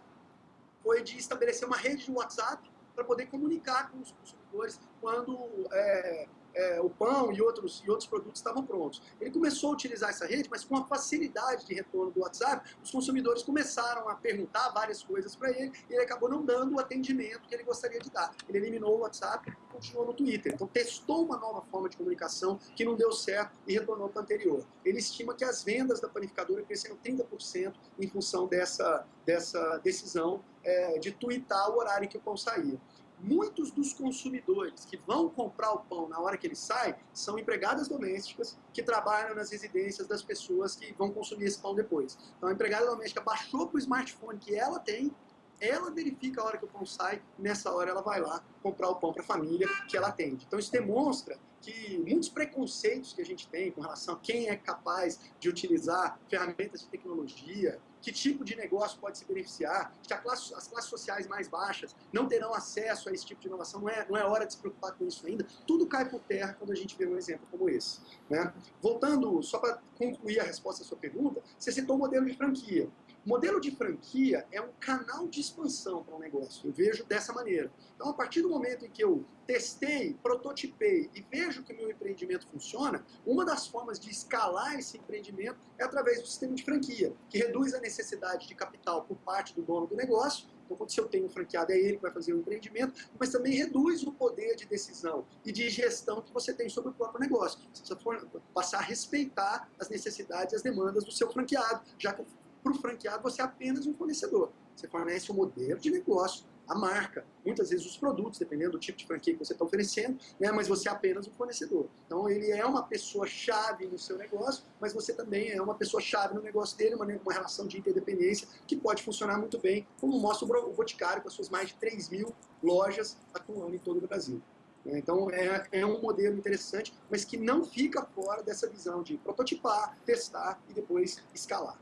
foi de estabelecer uma rede de WhatsApp para poder comunicar com os consumidores quando é, é, o pão e outros, e outros produtos estavam prontos. Ele começou a utilizar essa rede, mas com a facilidade de retorno do WhatsApp, os consumidores começaram a perguntar várias coisas para ele e ele acabou não dando o atendimento que ele gostaria de dar. Ele eliminou o WhatsApp e continuou no Twitter. Então testou uma nova forma de comunicação que não deu certo e retornou para o anterior. Ele estima que as vendas da panificadora cresceram 30% em função dessa, dessa decisão é, de twittar o horário em que o pão saía muitos dos consumidores que vão comprar o pão na hora que ele sai são empregadas domésticas que trabalham nas residências das pessoas que vão consumir esse pão depois. Então a empregada doméstica baixou para o smartphone que ela tem, ela verifica a hora que o pão sai, nessa hora ela vai lá comprar o pão para a família que ela atende. Então isso demonstra que muitos preconceitos que a gente tem com relação a quem é capaz de utilizar ferramentas de tecnologia, que tipo de negócio pode se beneficiar, que classe, as classes sociais mais baixas não terão acesso a esse tipo de inovação, não é, não é hora de se preocupar com isso ainda. Tudo cai por terra quando a gente vê um exemplo como esse. Né? Voltando, só para concluir a resposta à sua pergunta, você citou o modelo de franquia. O modelo de franquia é um canal de expansão para um negócio. Eu vejo dessa maneira. Então, a partir do momento em que eu testei, prototipei e vejo que o meu empreendimento funciona, uma das formas de escalar esse empreendimento é através do sistema de franquia, que reduz a necessidade de capital por parte do dono do negócio. Então, quando se eu tenho um franqueado, é ele que vai fazer o empreendimento, mas também reduz o poder de decisão e de gestão que você tem sobre o próprio negócio. Você precisa passar a respeitar as necessidades e as demandas do seu franqueado, já que para o franqueado, você é apenas um fornecedor. Você fornece o um modelo de negócio, a marca, muitas vezes os produtos, dependendo do tipo de franquia que você está oferecendo, né, mas você é apenas um fornecedor. Então ele é uma pessoa-chave no seu negócio, mas você também é uma pessoa-chave no negócio dele, uma, uma relação de interdependência que pode funcionar muito bem, como mostra o Boticário com as suas mais de 3 mil lojas atuando em todo o Brasil. Então é, é um modelo interessante, mas que não fica fora dessa visão de prototipar, testar e depois escalar.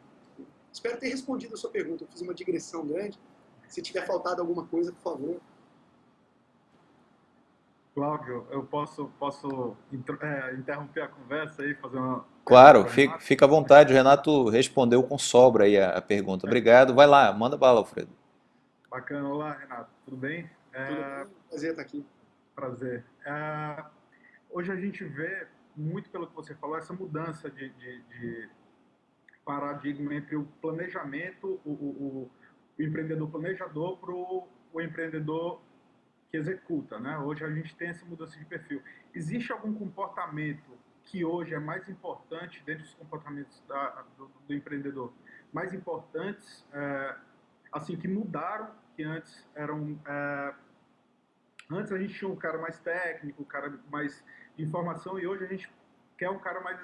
Espero ter respondido a sua pergunta. Eu fiz uma digressão grande. Se tiver faltado alguma coisa, por favor. Cláudio, eu posso, posso é, interromper a conversa aí, fazer uma... Claro, fica, fica à vontade. O Renato respondeu com sobra aí a, a pergunta. Obrigado. Vai lá, manda bala, Alfredo. Bacana. Olá, Renato. Tudo bem? É... Tudo bem. Prazer estar aqui. Prazer. É... Hoje a gente vê, muito pelo que você falou, essa mudança de, de, de paradigma entre o planejamento, o, o, o empreendedor planejador para o empreendedor que executa. Né? Hoje a gente tem essa mudança de perfil. Existe algum comportamento que hoje é mais importante, dentro dos comportamentos da, do, do, empreendedor, mais importantes, é, assim, que mudaram, que antes eram... É, antes a gente tinha um cara mais técnico, um cara mais de informação, e hoje a gente quer um cara mais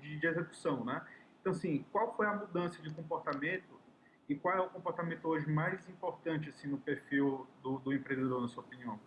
de, de execução, né? Então, assim, qual foi a mudança de comportamento e qual é o comportamento hoje mais importante assim, no perfil do, do empreendedor, na sua opinião?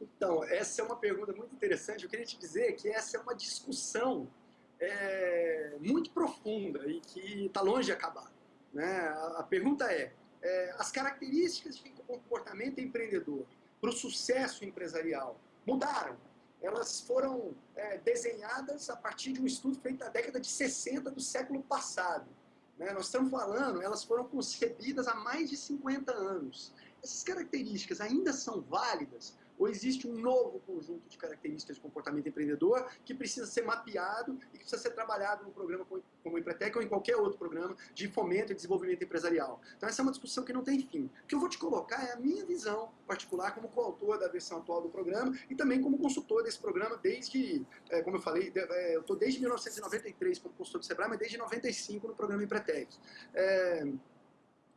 Então, essa é uma pergunta muito interessante. Eu queria te dizer que essa é uma discussão é, muito profunda e que está longe de acabar. Né? A, pergunta é, é, as características de comportamento empreendedor para o sucesso empresarial mudaram? Elas foram é, desenhadas a partir de um estudo feito na década de 60 do século passado. Né? Nós estamos falando, elas foram concebidas há mais de 50 anos. Essas características ainda são válidas ou existe um novo conjunto de características de comportamento empreendedor que precisa ser mapeado e que precisa ser trabalhado no programa como o Empretec ou em qualquer outro programa de fomento e desenvolvimento empresarial. Então essa é uma discussão que não tem fim. O que eu vou te colocar é a minha visão particular como coautor da versão atual do programa e também como consultor desse programa desde, é, como eu falei, é, eu estou desde 1993 como consultor do Sebrae, mas desde 95 no programa Empretec. É,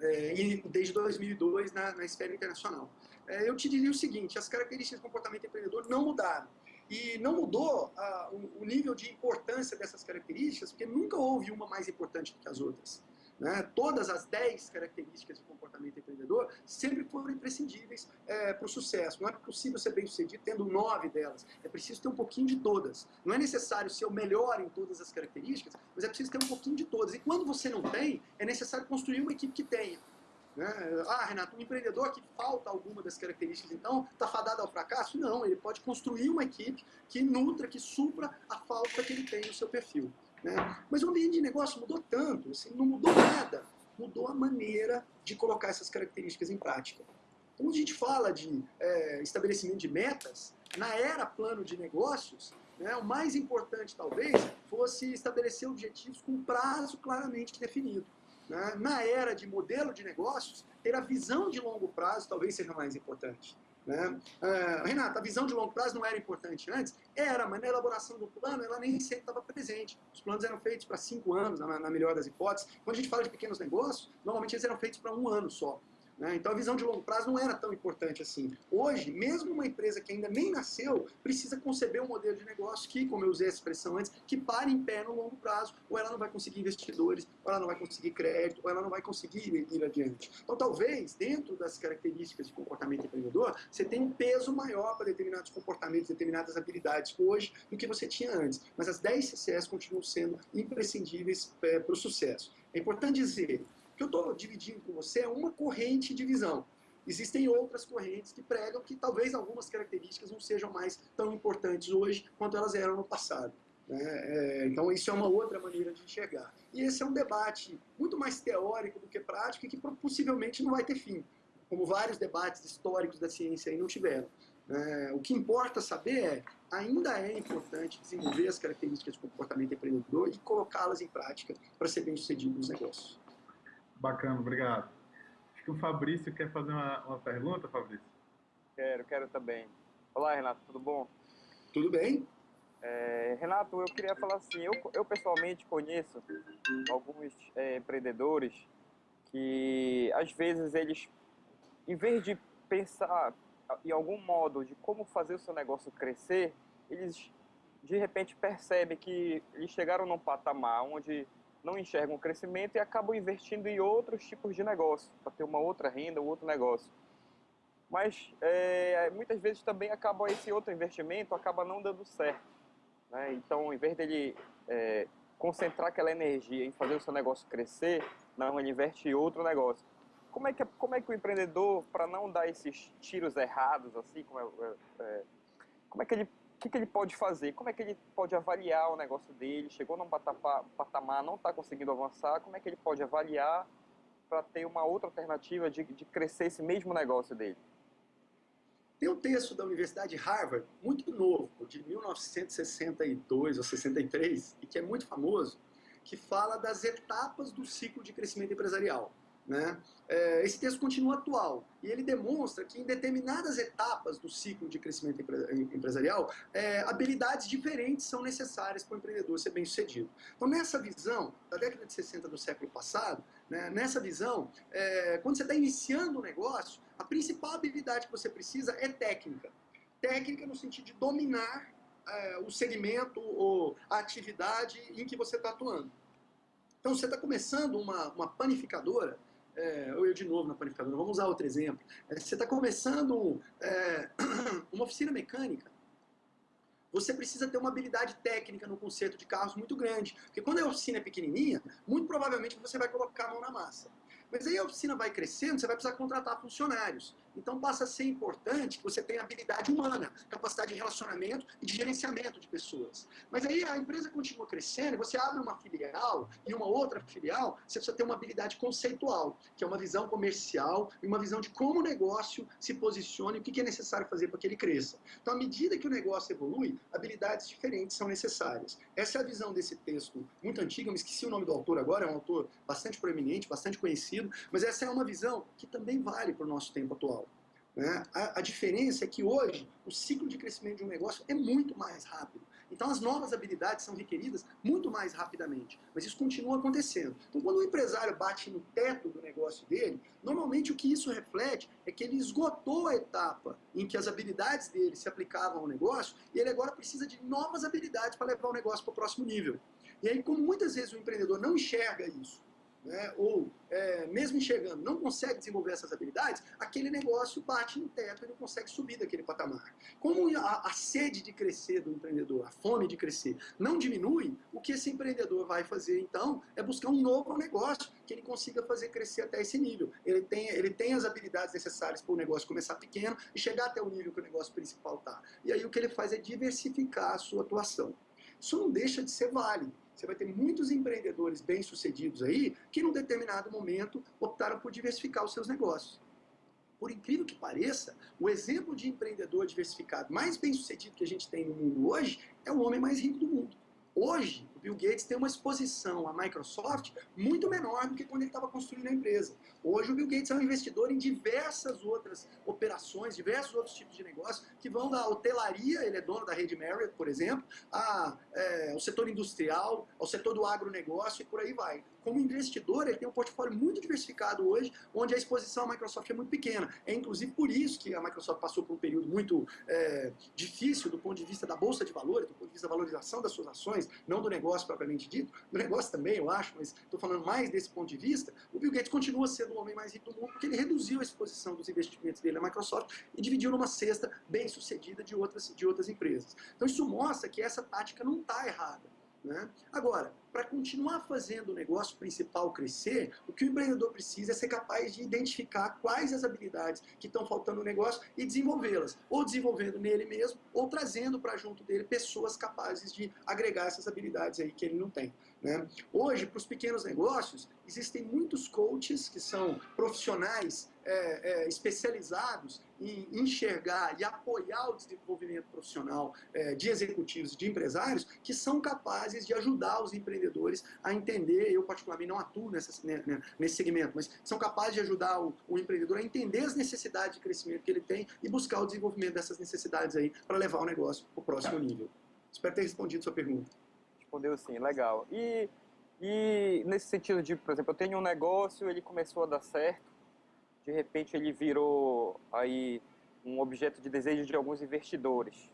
é, desde 2002 na, na esfera internacional. É, eu te diria o seguinte, as características do comportamento empreendedor não mudaram. E não mudou o, o, nível de importância dessas características, porque nunca houve uma mais importante do que as outras. Né? Todas as 10 características de comportamento empreendedor sempre foram imprescindíveis é, para o sucesso. Não é possível ser bem sucedido tendo nove delas. É preciso ter um pouquinho de todas. Não é necessário ser o melhor em todas as características, mas é preciso ter um pouquinho de todas. E quando você não tem, é necessário construir uma equipe que tenha. Né? Ah, Renato, um empreendedor que falta alguma das características, então está fadado ao fracasso? Não, ele pode construir uma equipe que nutra, que supra a falta que ele tem no seu perfil. Né? Mas o ambiente de negócio mudou tanto, assim, não mudou nada, mudou a maneira de colocar essas características em prática. Quando a gente fala de é, estabelecimento de metas, na era plano de negócios, né, o mais importante talvez fosse estabelecer objetivos com prazo claramente definido. Né? Na era de modelo de negócios, ter a visão de longo prazo talvez seja mais importante. Né? Uh, Renata, a visão de longo prazo não era importante antes? Era, mas na elaboração do plano ela nem sempre estava presente. Os planos eram feitos para cinco anos, na, na melhor das hipóteses. Quando a gente fala de pequenos negócios, normalmente eles eram feitos para um ano só. Né? Então a visão de longo prazo não era tão importante assim. Hoje, mesmo uma empresa que ainda nem nasceu, precisa conceber um modelo de negócio que, como eu usei essa expressão antes, que pare em pé no longo prazo, ou ela não vai conseguir investidores, ou ela não vai conseguir crédito, ou ela não vai conseguir ir adiante. Então talvez, dentro das características de comportamento empreendedor, você tenha um peso maior para determinados comportamentos, determinadas habilidades hoje do que você tinha antes. Mas as 10 CCS continuam sendo imprescindíveis é, para o sucesso. É importante dizer que eu estou dividindo com você é uma corrente de visão. Existem outras correntes que pregam que talvez algumas características não sejam mais tão importantes hoje quanto elas eram no passado. Né? É, então isso é uma outra maneira de enxergar. E esse é um debate muito mais teórico do que prático e que possivelmente não vai ter fim, como vários debates históricos da ciência aí não tiveram. É, o que importa saber é, ainda é importante desenvolver as características de comportamento empreendedor e colocá-las em prática para ser bem sucedido nos negócios. Bacana, obrigado. Acho que o Fabrício quer fazer uma, uma pergunta, Fabrício. Quero, quero também. Olá, Renato, tudo bom? Tudo bem. É, Renato, eu queria falar assim, eu, eu pessoalmente conheço alguns é, empreendedores que, às vezes, eles, em vez de pensar em algum modo de como fazer o seu negócio crescer, eles, de repente, percebem que eles chegaram num patamar onde não enxergam o crescimento e acabam investindo em outros tipos de negócio, para ter uma outra renda, um outro negócio. Mas é, muitas vezes também acaba esse outro investimento acaba não dando certo. Né? Então, ao invés dele é, concentrar aquela energia em fazer o seu negócio crescer, não, ele investe em outro negócio. Como é que, como é que o empreendedor, para não dar esses tiros errados, assim, como, é, é, é como é que ele que, que ele pode fazer? Como é que ele pode avaliar o negócio dele? Chegou num patamar, não está conseguindo avançar, como é que ele pode avaliar para ter uma outra alternativa de, de crescer esse mesmo negócio dele? Tem um texto da Universidade de Harvard, muito novo, de 1962 ou 63, e que é muito famoso, que fala das etapas do ciclo de crescimento empresarial. Né? É, esse texto continua atual e ele demonstra que em determinadas etapas do ciclo de crescimento empresarial, é, habilidades diferentes são necessárias para o empreendedor ser bem sucedido. Então nessa visão, da década de 60 do século passado, né, nessa visão, é, quando você está iniciando um negócio, a principal habilidade que você precisa é técnica. Técnica no sentido de dominar o segmento ou a atividade em que você está atuando. Então, você está começando uma, uma panificadora, é, ou eu de novo na panificadora, vamos usar outro exemplo. É, você está começando é, uma oficina mecânica, você precisa ter uma habilidade técnica no conserto de carros muito grande. Porque quando a oficina é pequenininha, muito provavelmente você vai colocar a mão na massa. Mas aí a oficina vai crescendo, você vai precisar contratar funcionários. Então passa a ser importante que você tenha habilidade humana, capacidade de relacionamento e de gerenciamento de pessoas. Mas aí a empresa continua crescendo, você abre uma filial e uma outra filial, você precisa ter uma habilidade conceitual, que é uma visão comercial e uma visão de como o negócio se posiciona e o que é necessário fazer para que ele cresça. Então, à medida que o negócio evolui, habilidades diferentes são necessárias. Essa é a visão desse texto muito antigo, eu me esqueci o nome do autor agora, é um autor bastante proeminente, bastante conhecido, mas essa é uma visão que também vale para o nosso tempo atual. Né? A, a, diferença é que hoje o ciclo de crescimento de um negócio é muito mais rápido. Então as novas habilidades são requeridas muito mais rapidamente. Mas isso continua acontecendo. Então quando o empresário bate no teto do negócio dele, normalmente o que isso reflete é que ele esgotou a etapa em que as habilidades dele se aplicavam ao negócio e ele agora precisa de novas habilidades para levar o negócio para o próximo nível. E aí, como muitas vezes o empreendedor não enxerga isso, né, ou é, mesmo enxergando, não consegue desenvolver essas habilidades, aquele negócio bate no teto e não consegue subir daquele patamar. Como a, a, sede de crescer do empreendedor, a fome de crescer, não diminui, o que esse empreendedor vai fazer então é buscar um novo negócio que ele consiga fazer crescer até esse nível. Ele tem, ele tem as habilidades necessárias para o negócio começar pequeno e chegar até o nível que o negócio principal está. E aí o que ele faz é diversificar a sua atuação. Isso não deixa de ser válido. Você vai ter muitos empreendedores bem-sucedidos aí que, num determinado momento, optaram por diversificar os seus negócios. Por incrível que pareça, o exemplo de empreendedor diversificado mais bem-sucedido que a gente tem no mundo hoje é o homem mais rico do mundo. Hoje, Bill Gates tem uma exposição à Microsoft muito menor do que quando ele estava construindo a empresa. Hoje, o Bill Gates é um investidor em diversas outras operações, diversos outros tipos de negócios, que vão da hotelaria, ele é dono da rede Marriott, por exemplo, é, ao setor industrial, ao setor do agronegócio e por aí vai como investidor, ele tem um portfólio muito diversificado hoje, onde a exposição à Microsoft é muito pequena. É inclusive por isso que a Microsoft passou por um período muito é, difícil do ponto de vista da bolsa de valores, do ponto de vista da valorização das suas ações, não do negócio propriamente dito, do negócio também, eu acho, mas estou falando mais desse ponto de vista. O Bill Gates continua sendo o homem mais rico do mundo porque ele reduziu a exposição dos investimentos dele na Microsoft e dividiu numa cesta bem sucedida de outras, de outras empresas. Então isso mostra que essa tática não está errada. Né? Agora, para continuar fazendo o negócio principal crescer, o que o empreendedor precisa é ser capaz de identificar quais as habilidades que estão faltando no negócio e desenvolvê-las, ou desenvolvendo nele mesmo, ou trazendo para junto dele pessoas capazes de agregar essas habilidades aí que ele não tem. Né? Hoje, para os pequenos negócios, existem muitos coaches que são profissionais é, é, especializados em enxergar e apoiar o desenvolvimento profissional é, de executivos de empresários que são capazes de ajudar os empreendedores a entender, eu particularmente não atuo nessa, né, né, nesse segmento, mas são capazes de ajudar o, o, empreendedor a entender as necessidades de crescimento que ele tem e buscar o desenvolvimento dessas necessidades aí para levar o negócio para o próximo nível. Espero ter respondido sua pergunta. Respondeu sim, legal. E, e nesse sentido de, por exemplo, eu tenho um negócio, ele começou a dar certo, de repente ele virou aí um objeto de desejo de alguns investidores.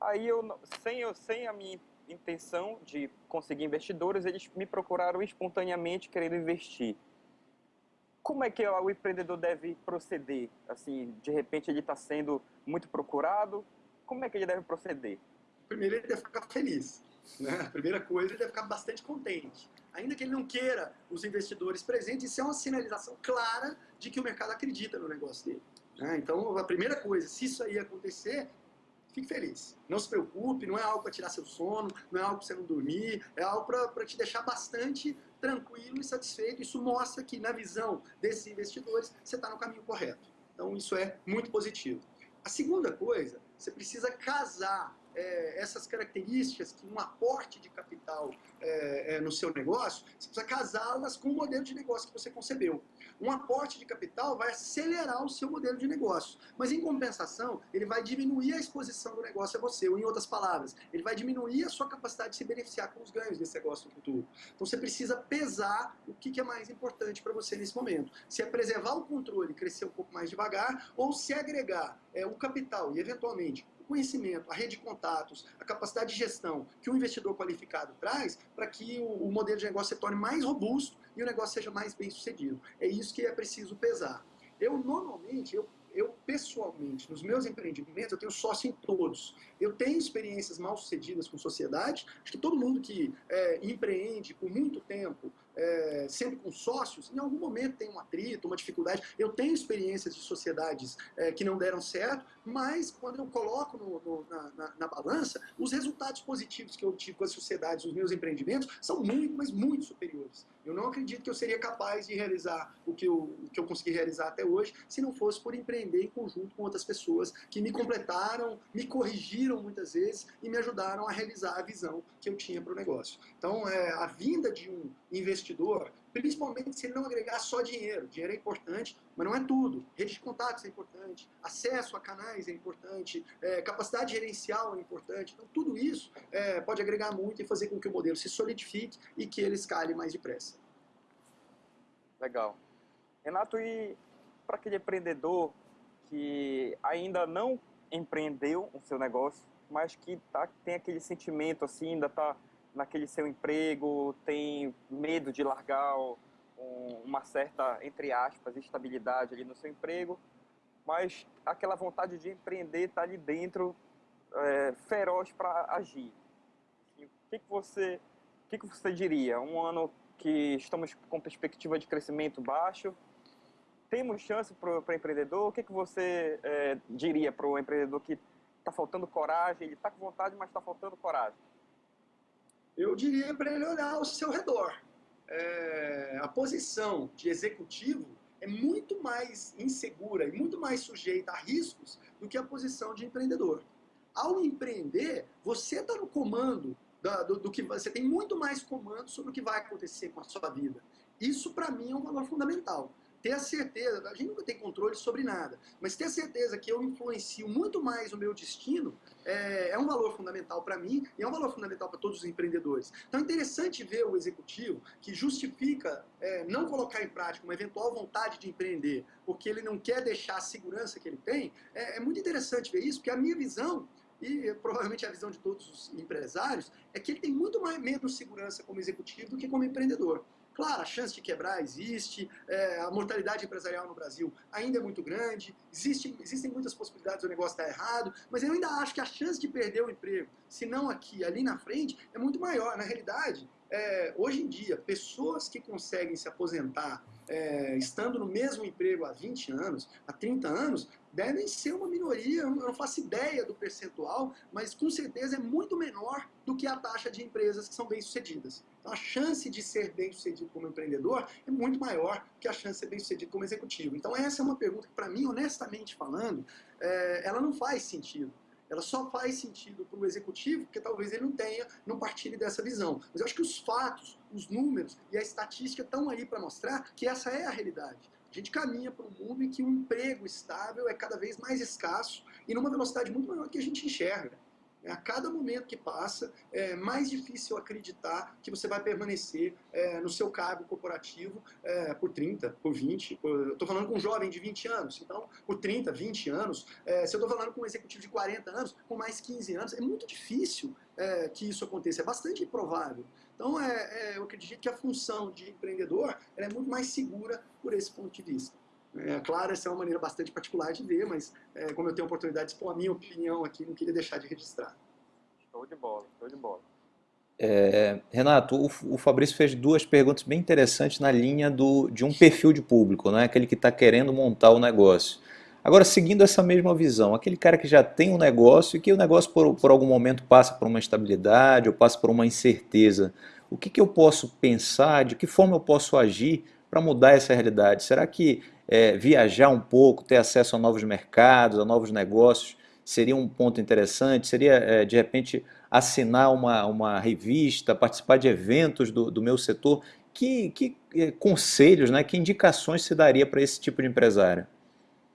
Aí eu, sem, eu, sem a minha intenção de conseguir investidores, eles me procuraram espontaneamente querendo investir. Como é que o empreendedor deve proceder? Assim, de repente ele está sendo muito procurado, como é que ele deve proceder? Primeiro ele deve ficar feliz. Né? A primeira coisa, ele deve ficar bastante contente. Ainda que ele não queira os investidores presentes, isso é uma sinalização clara de que o mercado acredita no negócio dele. Né? Então, a primeira coisa, se isso aí acontecer, fique feliz. Não se preocupe, não é algo para tirar seu sono, não é algo para você não dormir, é algo para te deixar bastante tranquilo e satisfeito. Isso mostra que, na visão desses investidores, você está no caminho correto. Então, isso é muito positivo. A segunda coisa, você precisa casar é, essas características que um aporte de capital é, é, no seu negócio, você precisa casá-las com o modelo de negócio que você concebeu. Um aporte de capital vai acelerar o seu modelo de negócio, mas em compensação, ele vai diminuir a exposição do negócio a você, ou em outras palavras, ele vai diminuir a sua capacidade de se beneficiar com os ganhos desse negócio no futuro. Então você precisa pesar o que é mais importante para você nesse momento. Se é preservar o controle e crescer um pouco mais devagar, ou se agregar é, o capital e, eventualmente, conhecimento, a rede de contatos, a capacidade de gestão que um investidor qualificado traz para que o, o modelo de negócio se torne mais robusto e o negócio seja mais bem sucedido. É isso que é preciso pesar. Eu, normalmente, eu eu pessoalmente, nos meus empreendimentos, eu tenho sócio em todos. Eu tenho experiências mal sucedidas com sociedade. Acho que todo mundo que é, empreende por muito tempo é, sempre com sócios, em algum momento tem um atrito, uma dificuldade. Eu tenho experiências de sociedades é, que não deram certo, mas quando eu coloco no, no, na, na, na, balança, os resultados positivos que eu tive com as sociedades, os meus empreendimentos, são muito, mas muito superiores. Eu não acredito que eu seria capaz de realizar o que eu, o que eu consegui realizar até hoje, se não fosse por empreender em conjunto com outras pessoas que me completaram, me corrigiram muitas vezes e me ajudaram a realizar a visão que eu tinha para o negócio. Então, é, a vinda de um investidor, principalmente se ele não agregar só dinheiro. Dinheiro é importante, mas não é tudo. Rede de contatos é importante, acesso a canais é importante, é, capacidade gerencial é importante. Então, tudo isso é, pode agregar muito e fazer com que o modelo se solidifique e que ele escale mais depressa. Legal. Renato, e para aquele empreendedor que ainda não empreendeu o seu negócio, mas que tá, tem aquele sentimento assim, ainda está naquele seu emprego, tem medo de largar uma certa, entre aspas, estabilidade ali no seu emprego, mas aquela vontade de empreender está ali dentro, é, feroz para agir. O que, que você, o que, que você diria? Um ano que estamos com perspectiva de crescimento baixo, temos chance para o empreendedor? O que, que você é, diria para o empreendedor que está faltando coragem, ele está com vontade, mas está faltando coragem? Eu diria para ele olhar ao seu redor. É, a posição de executivo é muito mais insegura e muito mais sujeita a riscos do que a posição de empreendedor. Ao empreender, você está no comando da, do, do, que você tem muito mais comando sobre o que vai acontecer com a sua vida. Isso para mim é um valor fundamental ter a certeza, a gente nunca tem controle sobre nada, mas ter a certeza que eu influencio muito mais o meu destino é, é um valor fundamental para mim e é um valor fundamental para todos os empreendedores. Então é interessante ver o executivo que justifica é, não colocar em prática uma eventual vontade de empreender porque ele não quer deixar a segurança que ele tem. É, é muito interessante ver isso, porque a minha visão e provavelmente a visão de todos os empresários, é que ele tem muito mais menos segurança como executivo do que como empreendedor. Claro, a chance de quebrar existe, é, a mortalidade empresarial no Brasil ainda é muito grande, existe, existem muitas possibilidades do negócio estar errado, mas eu ainda acho que a chance de perder o emprego, se não aqui, ali na frente, é muito maior. Na realidade, é, hoje em dia, pessoas que conseguem se aposentar é, estando no mesmo emprego há 20 anos, há 30 anos, devem ser uma minoria, eu não faço ideia do percentual, mas com certeza é muito menor do que a taxa de empresas que são bem-sucedidas. Então a chance de ser bem-sucedido como empreendedor é muito maior que a chance de ser bem-sucedido como executivo. Então essa é uma pergunta que, para mim, honestamente falando, é, ela não faz sentido. Ela só faz sentido para o executivo, porque talvez ele não tenha, não partilhe dessa visão. Mas eu acho que os fatos, os números e a estatística estão aí para mostrar que essa é a realidade. A gente caminha para um mundo em que o emprego estável é cada vez mais escasso e numa velocidade muito maior que a gente enxerga. A cada momento que passa, é mais difícil acreditar que você vai permanecer é, no seu cargo corporativo é, por 30, por 20. Por, estou falando com um jovem de 20 anos, então, por 30, 20 anos. É, se eu estou falando com um executivo de 40 anos, com mais 15 anos, é muito difícil é, que isso aconteça, é bastante improvável. Então, é, é, eu acredito que a função de empreendedor é muito mais segura por esse ponto de vista. É, claro, essa é uma maneira bastante particular de ver, mas é, como eu tenho a oportunidade de expor a minha opinião aqui, não queria deixar de registrar. Show de bola, show de bola. É, Renato, o, o, Fabrício fez duas perguntas bem interessantes na linha do, de um perfil de público, né? aquele que está querendo montar o negócio. Agora, seguindo essa mesma visão, aquele cara que já tem um negócio e que o negócio por, por algum momento passa por uma instabilidade ou passa por uma incerteza, o que, que eu posso pensar, de que forma eu posso agir para mudar essa realidade? Será que é, viajar um pouco, ter acesso a novos mercados, a novos negócios, seria um ponto interessante? Seria, é, de repente, assinar uma, uma revista, participar de eventos do, do meu setor? Que, que é, conselhos, né, que indicações se daria para esse tipo de empresário?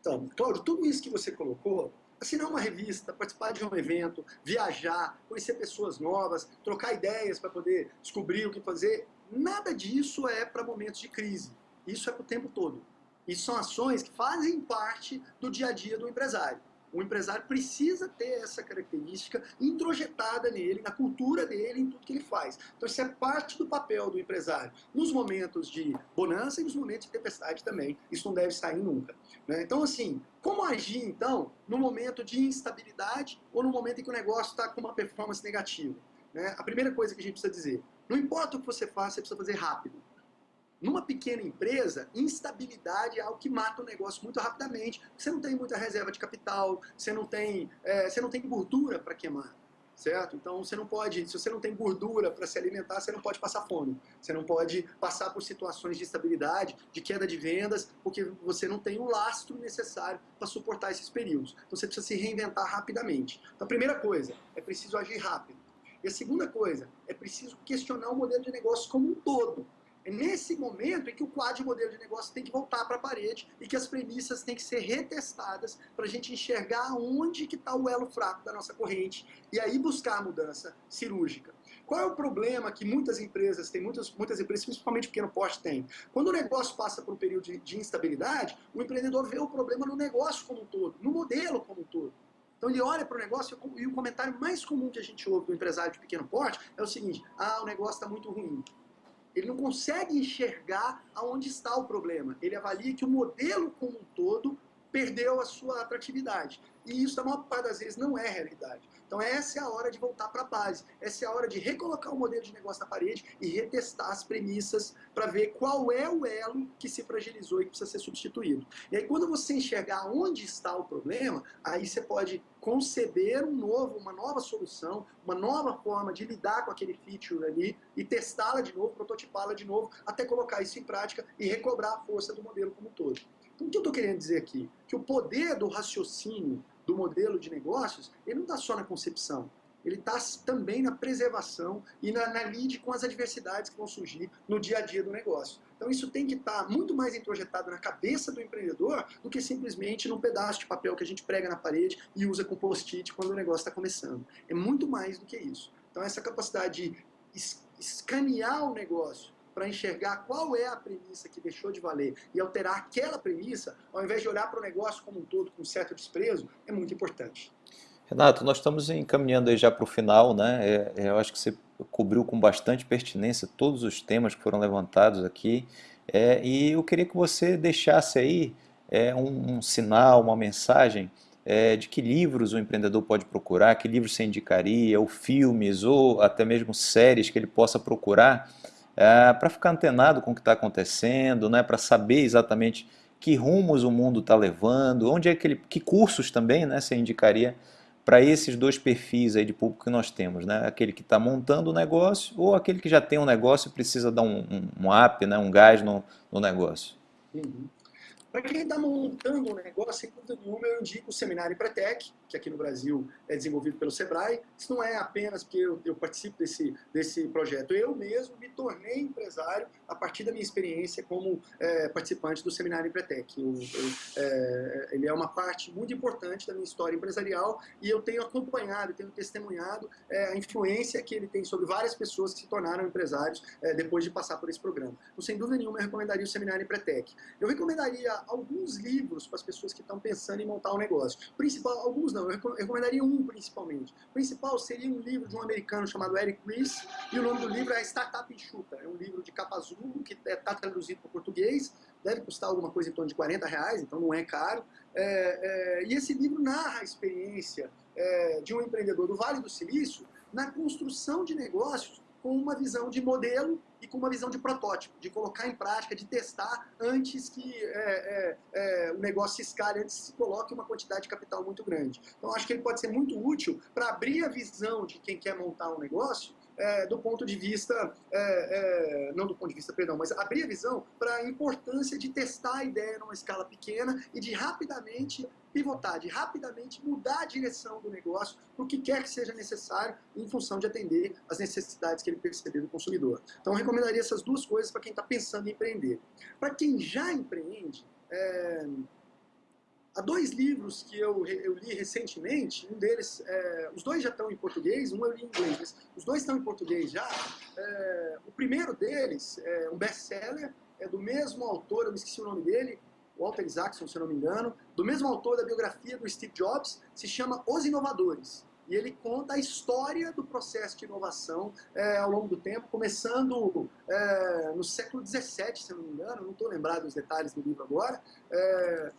Então, Cláudio, tudo isso que você colocou, assinar uma revista, participar de um evento, viajar, conhecer pessoas novas, trocar ideias para poder descobrir o que fazer, nada disso é para momentos de crise. Isso é para o tempo todo. Isso são ações que fazem parte do dia a dia do empresário. O empresário precisa ter essa característica introjetada nele, na cultura dele, em tudo que ele faz. Então isso é parte do papel do empresário. Nos momentos de bonança e nos momentos de tempestade também. Isso não deve sair nunca. Né? Então assim, como agir então no momento de instabilidade ou no momento em que o negócio está com uma performance negativa? Né? A primeira coisa que a gente precisa dizer, não importa o que você faça, você precisa fazer rápido. Numa pequena empresa, instabilidade é algo que mata o negócio muito rapidamente. Você não tem muita reserva de capital, você não tem, é, você não tem gordura para queimar, certo? Então você não pode, se você não tem gordura para se alimentar, você não pode passar fome. Você não pode passar por situações de instabilidade, de queda de vendas, porque você não tem o lastro necessário para suportar esses períodos. Então você precisa se reinventar rapidamente. Então a primeira coisa, é preciso agir rápido. E a segunda coisa, é preciso questionar o modelo de negócio como um todo. É nesse momento em que o quadro de modelo de negócio tem que voltar para a parede e que as premissas têm que ser retestadas para a gente enxergar onde que está o elo fraco da nossa corrente e aí buscar a mudança cirúrgica. Qual é o problema que muitas empresas têm, muitas, muitas empresas, principalmente pequeno porte, têm? Quando o negócio passa por um período de, de instabilidade, o empreendedor vê o problema no negócio como um todo, no modelo como um todo. Então ele olha para o negócio e o comentário mais comum que a gente ouve do empresário de pequeno porte é o seguinte, ah, o negócio está muito ruim. Ele não consegue enxergar aonde está o problema. Ele avalia que o modelo como um todo perdeu a sua atratividade. E isso, na maior parte das vezes, não é realidade. Então essa é a hora de voltar para a base. Essa é a hora de recolocar o modelo de negócio na parede e retestar as premissas para ver qual é o elo que se fragilizou e que precisa ser substituído. E aí quando você enxergar onde está o problema, aí você pode conceber um novo, uma nova solução, uma nova forma de lidar com aquele feature ali e testá-la de novo, prototipá-la de novo, até colocar isso em prática e recobrar a força do modelo como um todo. Então o que eu estou querendo dizer aqui? Que o poder do raciocínio do modelo de negócios, ele não está só na concepção, ele está também na preservação e na, na lide com as adversidades que vão surgir no dia a dia do negócio. Então isso tem que estar tá muito mais introjetado na cabeça do empreendedor do que simplesmente num pedaço de papel que a gente prega na parede e usa com post-it quando o negócio está começando. É muito mais do que isso. Então essa capacidade de escanear o negócio para enxergar qual é a premissa que deixou de valer e alterar aquela premissa, ao invés de olhar para o negócio como um todo com certo desprezo, é muito importante. Renato, nós estamos encaminhando aí já para o final, né? É, é, eu acho que você cobriu com bastante pertinência todos os temas que foram levantados aqui. É, e eu queria que você deixasse aí é, um, um, sinal, uma mensagem é, de que livros o empreendedor pode procurar, que livros você indicaria, ou filmes, ou até mesmo séries que ele possa procurar é, para ficar antenado com o que está acontecendo, né, para saber exatamente que rumos o mundo está levando, onde é que ele, que cursos também, né, você indicaria para esses dois perfis aí de público que nós temos, né, aquele que está montando o negócio ou aquele que já tem um negócio e precisa dar um, um, um up, né, um gás no, no negócio. Uhum. Para quem está montando um negócio, sem dúvida nenhuma, eu indico o Seminário Pretec, que aqui no Brasil é desenvolvido pelo Sebrae. Isso não é apenas porque eu, eu, participo desse, desse projeto. Eu mesmo me tornei empresário a partir da minha experiência como é, participante do Seminário Empretec. Eu, eu, é, ele é uma parte muito importante da minha história empresarial e eu tenho acompanhado, tenho testemunhado é, a influência que ele tem sobre várias pessoas que se tornaram empresários é, depois de passar por esse programa. Então, sem dúvida nenhuma, eu recomendaria o Seminário Empretec. Eu recomendaria alguns livros para as pessoas que estão pensando em montar um negócio. Principal, alguns não, eu recomendaria um principalmente. O principal seria um livro de um americano chamado Eric Ries, e o nome do livro é Startup Enxuta. É um livro de capa azul, que está traduzido para o português, deve custar alguma coisa em torno de 40 reais, então não é caro. É, é, e esse livro narra a experiência é, de um empreendedor do Vale do Silício na construção de negócios com uma visão de modelo e com uma visão de protótipo, de colocar em prática, de testar antes que é, é, é, o negócio se escale, antes que se coloque uma quantidade de capital muito grande. Então, acho que ele pode ser muito útil para abrir a visão de quem quer montar um negócio é, do ponto de vista, é, é, não do ponto de vista, perdão, mas abrir a visão para a importância de testar a ideia numa escala pequena e de rapidamente pivotar, de rapidamente mudar a direção do negócio para o que quer que seja necessário em função de atender as necessidades que ele perceber do consumidor. Então, eu recomendaria essas duas coisas para quem está pensando em empreender. Para quem já empreende, é, Há dois livros que eu, eu li recentemente, um deles, é, os dois já estão em português, um eu li em inglês, mas os dois estão em português já. É, o primeiro deles é um best-seller, é do mesmo autor, eu me esqueci o nome dele, Walter Isaacson, se eu não me engano, do mesmo autor da biografia do Steve Jobs, se chama Os Inovadores e ele conta a história do processo de inovação é, ao longo do tempo, começando é, no século XVII, se não me engano, não estou lembrado dos detalhes do livro agora, é,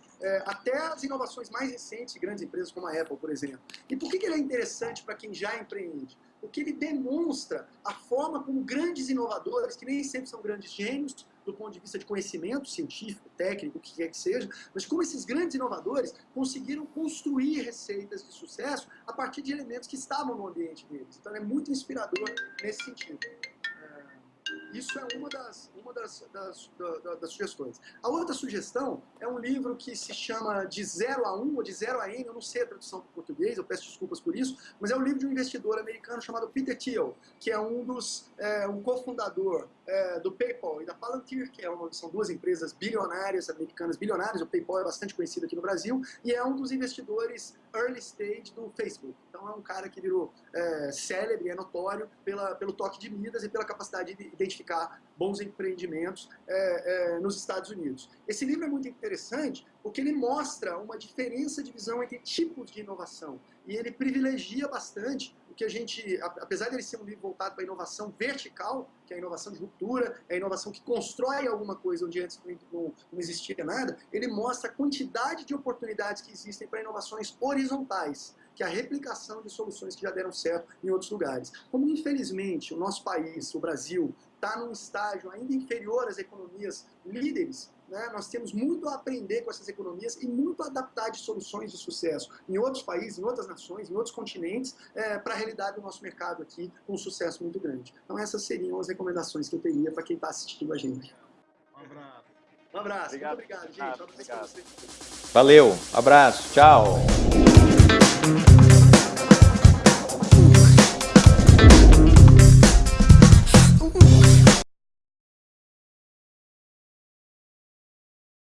até as inovações mais recentes de grandes empresas como a Apple, por exemplo. E por que, que ele é interessante para quem já empreende? Porque ele demonstra a forma como grandes inovadores, que nem sempre são grandes gênios, do ponto de vista de conhecimento científico, técnico, o que quer que seja, mas como esses grandes inovadores conseguiram construir receitas de sucesso a partir de elementos que estavam no ambiente deles. Então é muito inspirador nesse sentido. Isso é uma das, uma das, das, das, das, sugestões. A outra sugestão é um livro que se chama De Zero a Um, ou De Zero a N, eu não sei a tradução para português, eu peço desculpas por isso, mas é um livro de um investidor americano chamado Peter Thiel, que é um dos, é, um cofundador é, do PayPal e da Palantir, que é uma, são duas empresas bilionárias, americanas bilionárias, o PayPal é bastante conhecido aqui no Brasil, e é um dos investidores early stage do Facebook. Então é um cara que virou é, célebre, é notório pela, pelo toque de Midas e pela capacidade de identificar bons empreendimentos é, é, nos Estados Unidos. Esse livro é muito interessante porque ele mostra uma diferença de visão entre tipos de inovação e ele privilegia bastante o que a gente, apesar de ele ser um livro voltado para a inovação vertical, que é a inovação de ruptura, é a inovação que constrói alguma coisa onde antes não, não existia nada, ele mostra a quantidade de oportunidades que existem para inovações horizontais que é a replicação de soluções que já deram certo em outros lugares. Como, infelizmente, o nosso país, o Brasil, está num estágio ainda inferior às economias líderes, né? nós temos muito a aprender com essas economias e muito a adaptar de soluções de sucesso em outros países, em outras nações, em outros continentes, é, para a realidade do nosso mercado aqui, com um sucesso muito grande. Então essas seriam as recomendações que eu teria para quem está assistindo a gente. Um abraço. Um abraço. Obrigado. Muito obrigado, gente. Um abraço Valeu. Abraço. Tchau.